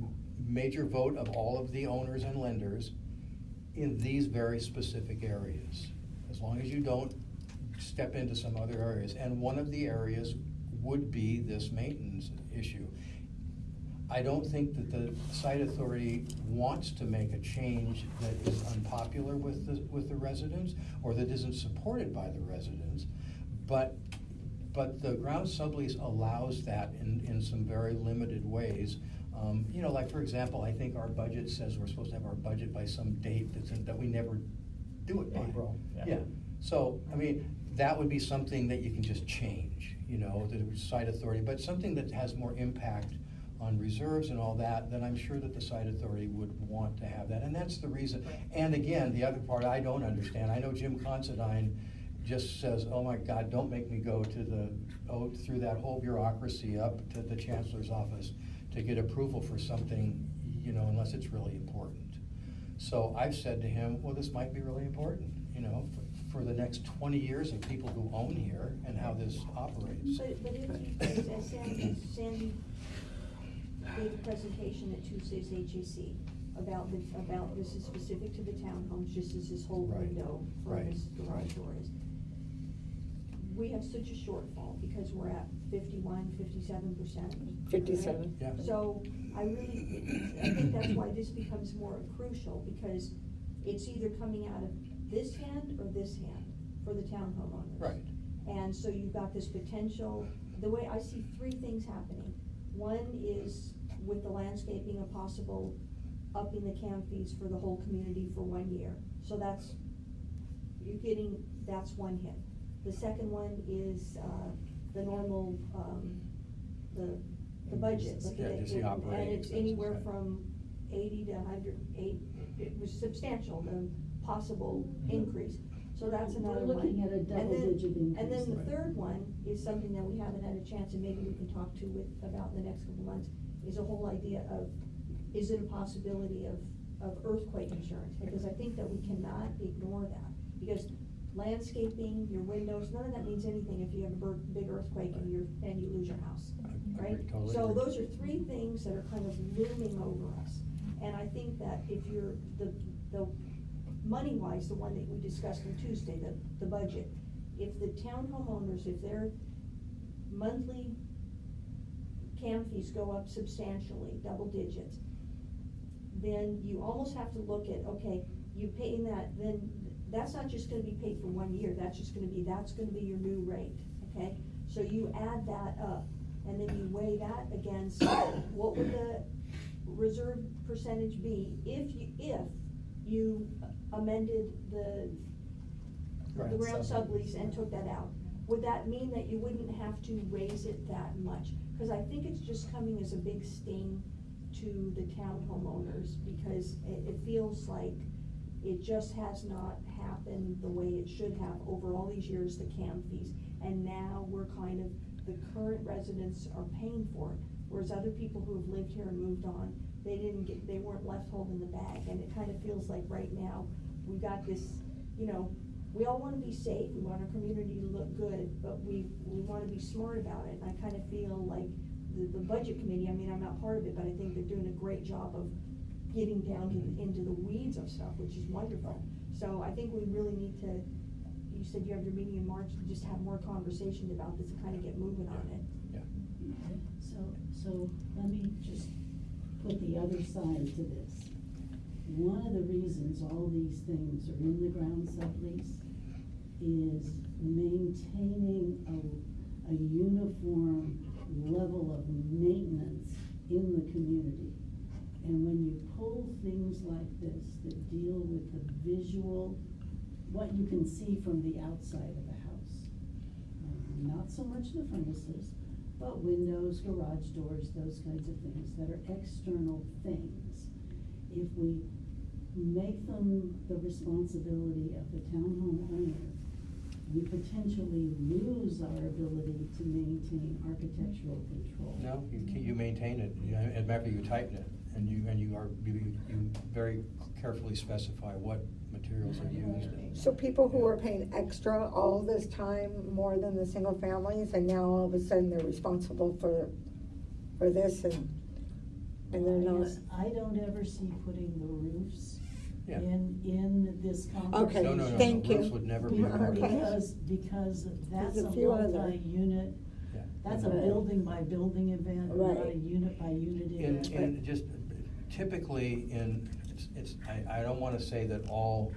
major vote of all of the owners and lenders in these very specific areas. As long as you don't step into some other areas. And one of the areas would be this maintenance issue. I don't think that the site authority wants to make a change that is unpopular with the, with the residents, or that isn't supported by the residents, but, but the ground sublease allows that in, in some very limited ways. Um, you know, like, for example, I think our budget says we're supposed to have our budget by some date that's in, that we never do it by. April, yeah. Yeah, so, I mean, that would be something that you can just change, you know, the site authority, but something that has more impact on reserves and all that, then I'm sure that the site authority would want to have that, and that's the reason. And again, the other part I don't understand, I know Jim Considine just says, oh my God, don't make me go to the, oh, through that whole bureaucracy up to the chancellor's office to get approval for something, you know, unless it's really important. So I've said to him, well, this might be really important, you know, for, for the next twenty years of people who own here and how this operates. But, but if he, as Sandy, Sandy gave a presentation at Tuesday's HAC about the, about this is specific to the townhomes, just as this whole Right, window for right, this garage right. door is. We have such a shortfall because we're at fifty-one, fifty-seven percent. Fifty-seven. Yeah. So I really, I think that's why this becomes more crucial, because it's either coming out of this hand or this hand for the town homeowners. Right. And so you've got this potential, the way I see three things happening. One is with the landscaping, a possible upping the cam fees for the whole community for one year. So that's, you're getting, that's one hit. The second one is, uh, the normal, um, the, the budget. looking Yeah, at just the it, operating And it's expenses, anywhere right. from eighty to hundred, eight, it was substantial, the possible increase. So that's We're another one. looking at a And then- double-digit And then the Right. third one is something that we haven't had a chance, and maybe we can talk to with, about in the next couple months, is a whole idea of, is it a possibility of, of earthquake insurance? Because I think that we cannot ignore that, because landscaping, your windows, none of that means anything if you have a big earthquake and you're, and you lose your house, I right? So those are three things that are kind of looming over us. And I think that if you're, the, the, money-wise, the one that we discussed on Tuesday, the, the budget, if the town homeowners, if their monthly cam fees go up substantially, double digits, then you almost have to look at, okay, you paying that, then that's not just gonna be paid for one year, that's just gonna be, that's gonna be your new rate, okay? So you add that up, and then you weigh that against, what would the reserve percentage be if you, if you amended the, the Ground ground sublease. sublease and took that out? Would that mean that you wouldn't have to raise it that much? Cause I think it's just coming as a big sting to the town homeowners, because it, it feels like it just has not happened the way it should have over all these years, the cam fees. And now we're kind of, the current residents are paying for it, whereas other people who have lived here and moved on, they didn't get, they weren't left holding the bag, and it kind of feels like right now, we've got this, you know, we all wanna be safe, we want our community to look good, but we, we wanna be smart about it, and I kinda feel like the, the budget committee, I mean, I'm not part of it, but I think they're doing a great job of getting down to, into the weeds of stuff, which is wonderful. So I think we really need to, you said you have your meeting in March, just have more conversation about this and kinda get moving on it. Yeah. So, so let me just put the other side to this. One of the reasons all these things are in the ground sublease is maintaining a, a uniform level of maintenance in the community. And when you pull things like this that deal with the visual, what you can see from the outside of a house, um, not so much the furnaces, but windows, garage doors, those kinds of things that are external things. If we make them the responsibility of the townhome owner, we potentially lose our ability to maintain architectural control. No, you, you maintain it, of fact, you tighten it, and you, and you are, you, you very carefully specify what materials are used. So people who are paying extra all this time, more than the single families, and now all of a sudden they're responsible for, for this and, and they're not. I don't ever see putting the roofs Yeah. in, in this Okay, conversation. No, no, no, thank no, roofs would never be. Be- part of it. Okay. Because, because that's a a few other- multi-unit, Yeah. that's a Right. building by building event, not a Right. unit by unit In, event. in, just typically in, it's- it's, I, I don't wanna say that all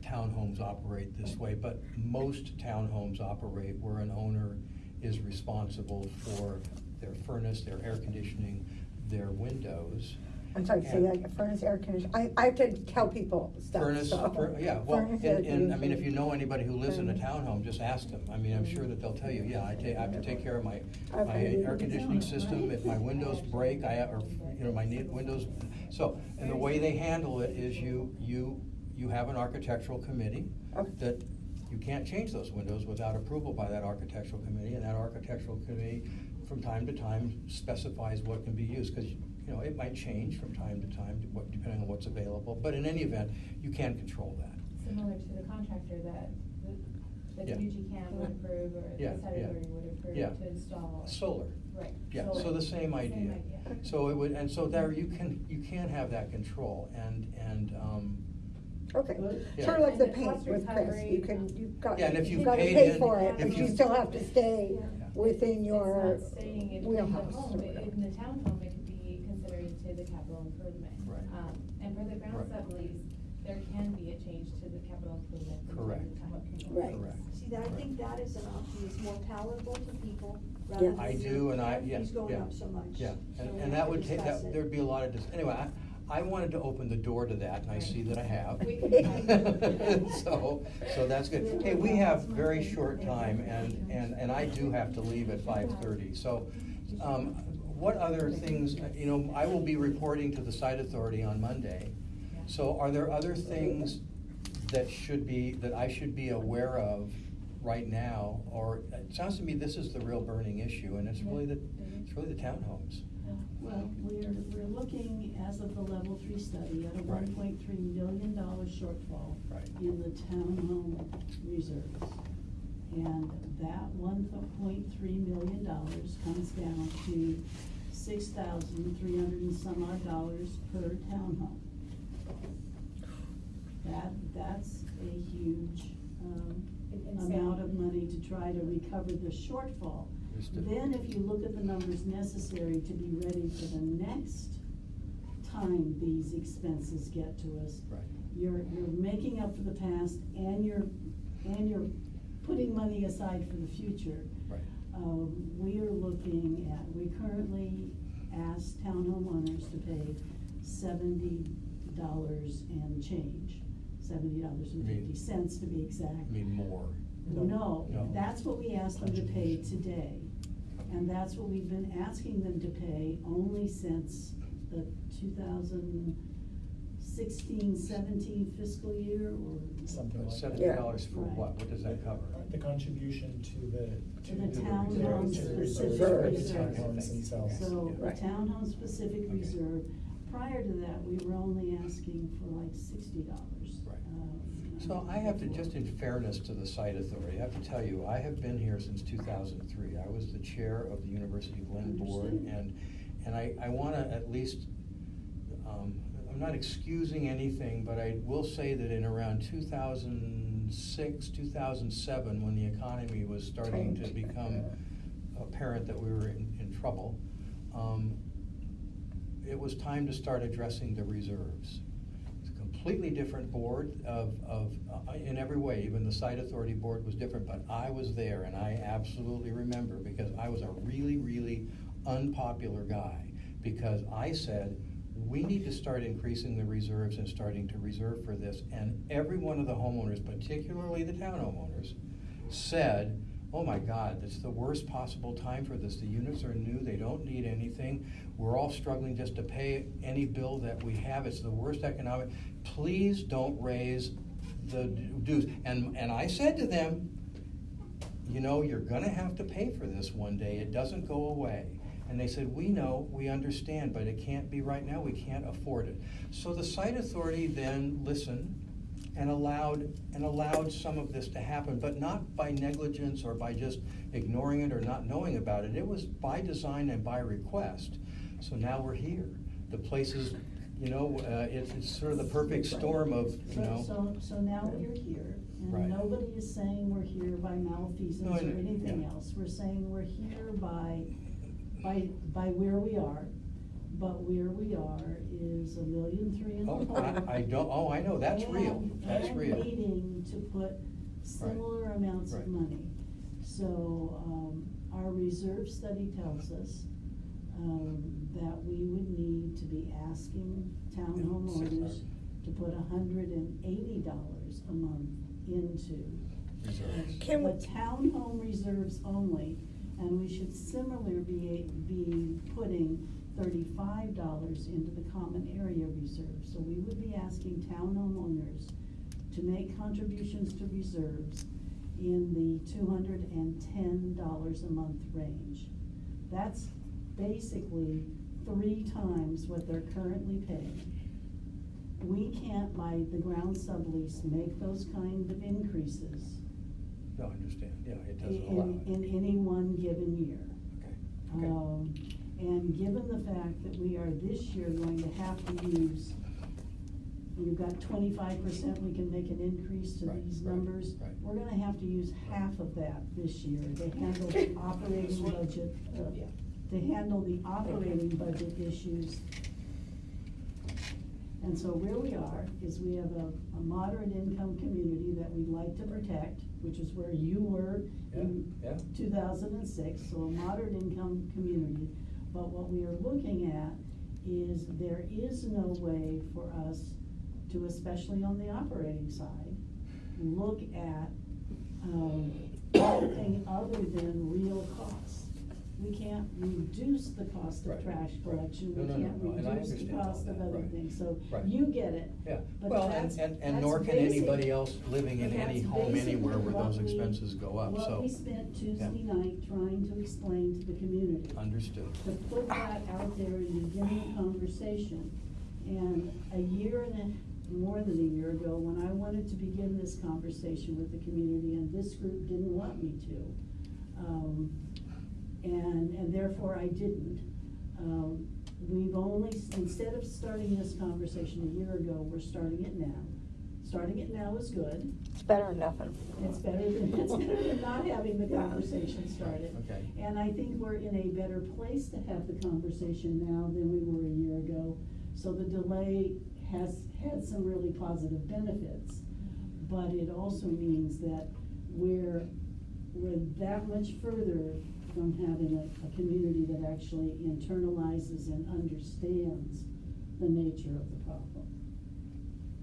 townhomes operate this way, but most townhomes operate where an owner is responsible for their furnace, their air conditioning, their windows. I'm sorry, say that, again, furnace, air conditioning, I, I have to tell people stuff, Furnace, so. fur- yeah, well, Furnace, and, air and, I mean, if you know anybody who lives in a townhome, just ask them. I mean, I'm sure that they'll tell you, yeah, I take, I have to take care of my, my Okay. air conditioning system, if my windows break, I, or, you know, my ne- windows. So, and the way they handle it is you, you, you have an architectural committee Okay. that you can't change those windows without approval by that architectural committee, and that architectural committee, from time to time, specifies what can be used, because, you know, it might change from time to time, what- depending on what's available, but in any event, you can control that. Similar to the contractor that, the, the Yeah. UG Cam would approve, or Yeah, the Saturday yeah. Would approve Yeah. to install. Solar. Right. Yeah, solar. so the same idea. same idea. So it would, and so there, you can, you can have that control, and, and, um, Okay, Yeah. sort of like the And the paint with Chris, recovery- you can, you've got, Yeah, and if you've you gotta paid pay in- for it, if but you- you still have to stay Yeah. within your It's not staying in, in the wheelhouse. home, It- in the townhome, it could be considered to the capital improvement. Right. And for the ground Right. sublease, there can be a change to the capital improvement. into Correct. the town. Right. correct. See, that, I think that is an option, it's more palatable to people, rather Yeah. than I do, and I, cam yeah, fees going yeah, up so much. Yeah, So and, we and have that to would take, discuss that, it. there'd be a lot of, dis- anyway, I, I wanted to open the door to that, and I see that I have. We can- So, so that's good. Hey, we have very short time, and, and, and I do have to leave at five thirty, so, um, what other things, you know, I will be reporting to the site authority on Monday. So are there other things that should be, that I should be aware of right now? Or, it sounds to me this is the real burning issue, and it's really the, it's really the townhomes. Well, we're, we're looking, as of the level three study, at a Right. one point three million dollar shortfall Right. in the townhome reserves. And that one point three million dollars comes down to six thousand three hundred and some odd dollars per townhome. That, that's a huge, um, And- and Sam- amount of money to try to recover the shortfall. Understood. Then if you look at the numbers necessary to be ready for the next time these expenses get to us. Right. You're, you're making up for the past and you're, and you're putting money aside for the future. Right. Um, we are looking at, we currently ask townhome owners to pay seventy dollars and change. Seventy dollars and You mean- fifty to be exact. I mean, more. No, No. that's what we asked them to pay Contribution. today. And that's what we've been asking them to pay only since the 2016-17 fiscal year or. Something like that. Seventy dollars for Right. what? What does that cover? The contribution to the. To the the townhome reserve, to the specific reserve, the reserve. townhomes themselves. So the Right. townhome specific Okay. reserve, prior to that, we were only asking for like sixty dollars. Um, Right. So I have to, just in fairness to the site authority, I have to tell you, I have been here since two thousand and three. I was the chair of the University Glen Board, Understood. and, and I, I wanna at least, um, I'm not excusing anything, but I will say that in around two thousand six, two thousand seven, when the economy was starting to become apparent that we were in, in trouble, um, it was time to start addressing the reserves. It's a completely different board of, of, uh, in every way, even the site authority board was different, but I was there and I absolutely remember because I was a really, really unpopular guy. Because I said, we need to start increasing the reserves and starting to reserve for this. And every one of the homeowners, particularly the town homeowners, said, oh my God, it's the worst possible time for this. The units are new, they don't need anything. We're all struggling just to pay any bill that we have. It's the worst economic. Please don't raise the dues. And, and I said to them, you know, you're gonna have to pay for this one day. It doesn't go away. And they said, we know, we understand, but it can't be right now. We can't afford it. So the site authority then listened and allowed, and allowed some of this to happen, but not by negligence or by just ignoring it or not knowing about it. It was by design and by request. So now we're here. The place is, you know, uh, it's, it's sort of the perfect storm of, you So, know. so, so now we're here, Right. and nobody is saying we're here by malfeasance No, I or know, anything yeah. else. We're saying we're here by, by, by where we are, but where we are is a million three in the Oh, hole. I, I don't, oh, I know, that's real, And- that's real. And needing to put similar amounts of Right. money. So, um, our reserve study tells us, um, that we would need to be asking town Yeah, six homeowners to put hundred and eighty dollars a month into Reserves. Can we- the townhome reserves only, and we should similarly be, be putting thirty-five dollars into the common area reserve. So we would be asking townhome owners to make contributions to reserves in the two hundred and ten dollars a month range. That's basically three times what they're currently paying. We can't, by the ground sublease, make those kind of increases No, I understand, yeah, it doesn't allow in, it. in any one given year. Okay, okay. Um, and given the fact that we are this year going to have to use, you've got twenty-five percent, we can make an increase to Right, these right, numbers. right. We're gonna have to use half of that this year to handle the operating budget, uh, to handle the operating budget issues. And so where we are is we have a, a moderate income community that we'd like to protect, which is where you were in Yeah, yeah. two thousand and six, so a moderate income community. But what we are looking at is there is no way for us to, especially on the operating side, look at, um, anything other than real costs. We can't reduce the cost of Right, trash collection, No, we no, no, can't no, and I reduce the understand all cost of that, other right, things, so right. you get it. Yeah, But well, and, that's- and, and that's nor can basic- anybody else living in but any that's home basically anywhere where what those we- expenses go up, so. We spent Tuesday Yeah. night trying to explain to the community. Understood. To put that out there and begin the conversation. And a year and a, more than a year ago, when I wanted to begin this conversation with the community, and this group didn't want me to, um, and, and therefore I didn't. Um, we've only, instead of starting this conversation a year ago, we're starting it now. Starting it now is good. It's better than nothing. It's better than, it's better than not having the conversation started. Okay. And I think we're in a better place to have the conversation now than we were a year ago. So the delay has had some really positive benefits. But it also means that we're, we're that much further from having a, a community that actually internalizes and understands the nature of the problem.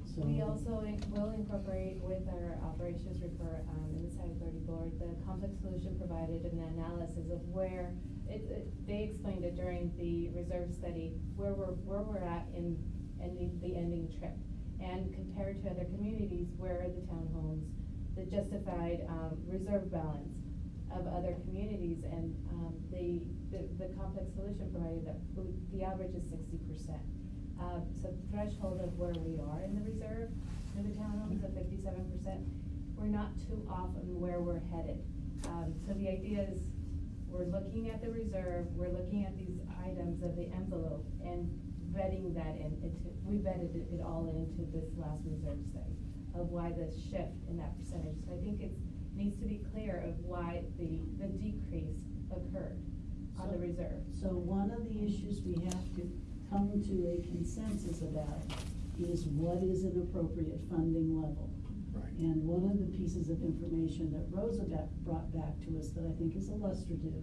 So. We also in- will incorporate with our operations report, um, in the site authority board, the complex solution provided and the analysis of where, it, it, they explained it during the reserve study, where we're, where we're at in ending, the ending trip. And compared to other communities where are the townhomes, the justified, um, reserve balance of other communities and, um, the, the, the complex solution provided that, the average is sixty percent. Um, so the threshold of where we are in the reserve for the townhomes of fifty-seven percent, we're not too off on where we're headed. Um, so the idea is, we're looking at the reserve, we're looking at these items of the envelope and vetting that in, we vetted it, it all into this last reserve study of why the shift in that percentage. So I think it's, needs to be clear of why the, the decrease occurred on the reserve. So one of the issues we have to come to a consensus about is what is an appropriate funding level? Right. And one of the pieces of information that Rosa got, brought back to us that I think is illustrative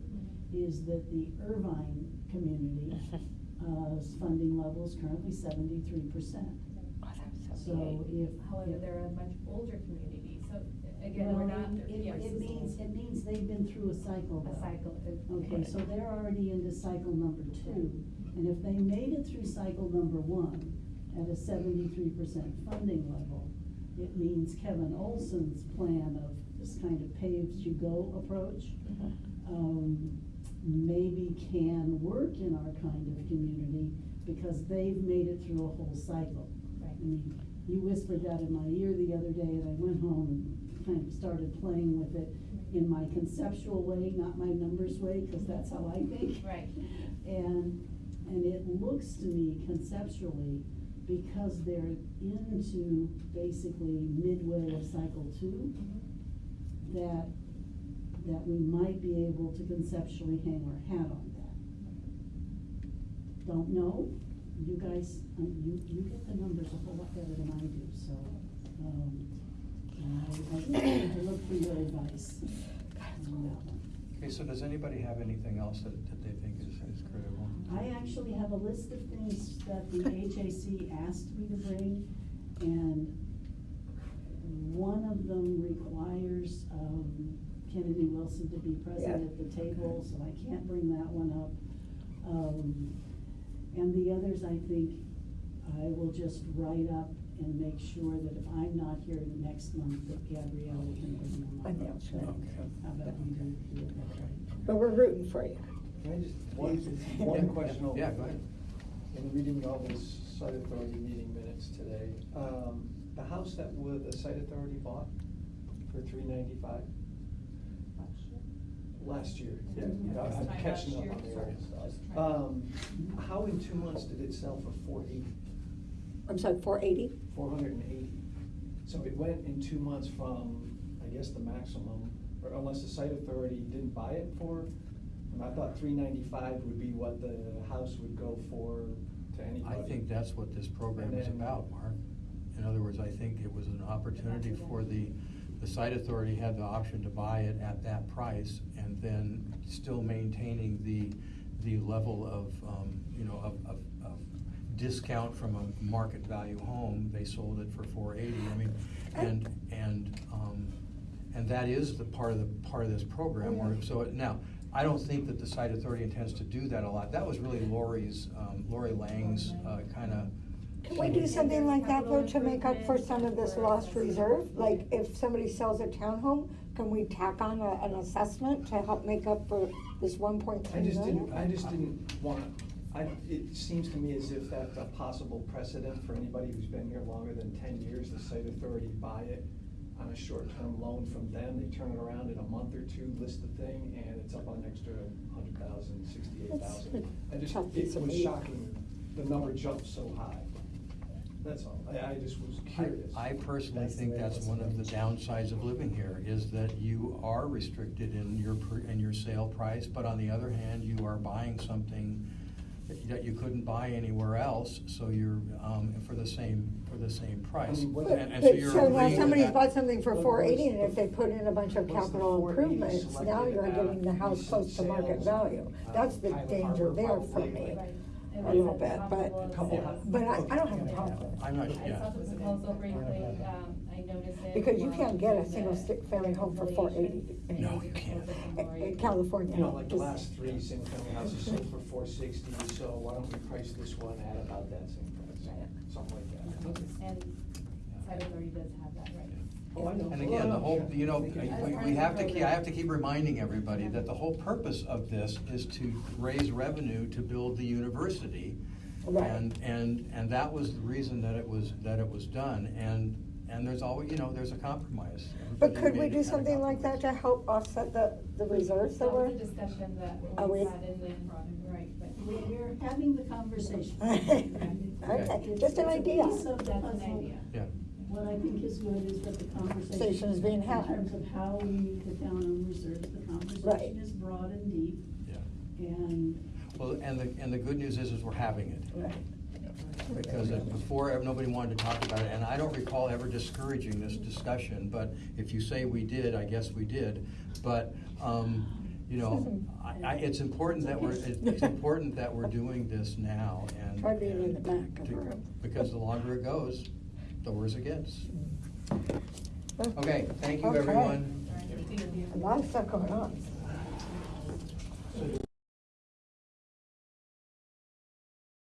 is that the Irvine community, uh, funding level is currently seventy-three percent. Oh, that was So if. However, if- they're a much older community, so again, we're not. It, yeah, it means, it means they've been through a cycle A cycle. Okay, so they're already into cycle number two, and if they made it through cycle number one at a seventy-three percent funding level, it means Kevin Olson's plan of this kind of pay-as-you-go approach, um, maybe can work in our kind of community, because they've made it through a whole cycle. Right. I mean, you whispered that in my ear the other day, and I went home and kind of started playing with it in my conceptual way, not my numbers way, because that's how I think. Right. And, and it looks to me conceptually, because they're into basically midway of cycle two, that, that we might be able to conceptually hang our hat on that. Don't know, you guys, um, you, you get the numbers a whole lot better than I do, so, um, I, I need to look for your advice on that one. Okay, so does anybody have anything else that, that they think is, is critical? I actually have a list of things that the HAC asked me to bring, and one of them requires, um, Kennedy Wilson to be present Yeah. at the table, so I can't bring that one up. Um, and the others, I think, I will just write up and make sure that if I'm not here next month, that Gabrielle can bring them up. Announcement. Okay. How about we do, do it that? But we're rooting for you. Can I just, one, Yeah, one question? over- Yeah, go ahead. In reading all this site authority meeting minutes today, um, the house that would, the site authority bought for three ninety-five? Last year, yeah, Mhm. yeah, I'm This time catching last up on year. the old Just stuff. trying- Um, how in two months did it sell for four eighty? I'm sorry, four eighty? Four hundred and eighty. So it went in two months from, I guess, the maximum, or unless the site authority didn't buy it for, and I thought three ninety-five would be what the house would go for to anybody. I think that's what this program And is then- about, Mark. In other words, I think it was an opportunity for the, the site authority had the option to buy it at that price and then still maintaining the, the level of, um, you know, of, of, of discount from a market value home, they sold it for four eighty, I mean, and, and, um, and that is the part of the, part of this program where, so, it- now, I don't think that the site authority intends to do that a lot. That was really Lori's, um, Lori Lang's, uh, kinda. Can we do something like that though to make up for some of this lost reserve? Like if somebody sells a townhome, can we tack on a, an assessment to help make up for this one point I just didn't, million? I just didn't want, I, it seems to me as if that's a possible precedent for anybody who's been here longer than ten years, the site authority buy it on a short-term loan from them, they turn it around in a month or two, list the thing, and it's up on an extra hundred thousand, sixty-eight thousand. I That's just, a tough piece it of was meat. shocking, the number jumped so high. That's all, I, I just was curious. I personally That's the think way it that's was one of the downsides of living here, is that you are restricted in your, per- in your sale price, but on the other hand, you are buying something that- that you couldn't buy anywhere else, so you're, um, for the same, for the same price. mean, But, And- and so but you're so now agreeing with somebody's that. bought something for But four and if they put in a bunch of was the capital 480 improvements, now selected you're out getting the of house recent close to market sales value. on, That's uh, the Highland danger Harbor there for probably, me. Right. A little bit, but- Couple But I, I don't have a problem. I'm not, I yeah. saw the proposal briefly, um, I it. Because you can't get a single stick family home for four eighty. reconciliation. No, you can't. In in California. You know, like the last three single-family houses sold for four sixty, so why don't we price this one at about that same price? Right. Something like that. Okay. And site authority does have that right. Oh, I know. And again, the whole, you know, we, we have to, keep- I have to keep reminding everybody that the whole purpose of this is to raise revenue to build the university. Right. And, and, and that was the reason that it was, that it was done, and, and there's always, you know, there's a compromise. But could we do something like that to help offset the, the reserves that That were? was a discussion that Are we oh, we- had in the, right, but. We- We're having the conversation. Okay, just an idea. It's a piece of the That's an idea. Yeah. What I think is good is that the conversation. Conversation is being had. In terms of how we put down on reserves, the Right. conversation is broad and deep, Yeah. and Well, and the, and the good news is, is we're having it. Right. Because before, nobody wanted to talk about it, and I don't recall ever discouraging this discussion, but if you say we did, I guess we did. But, um, you know, I, I, it's important that we're, it's important that we're doing this now and. Try being in the back of the room. Because the longer it goes, the worse it gets. Okay, thank you, Okay. everyone. A lot of stuff going on.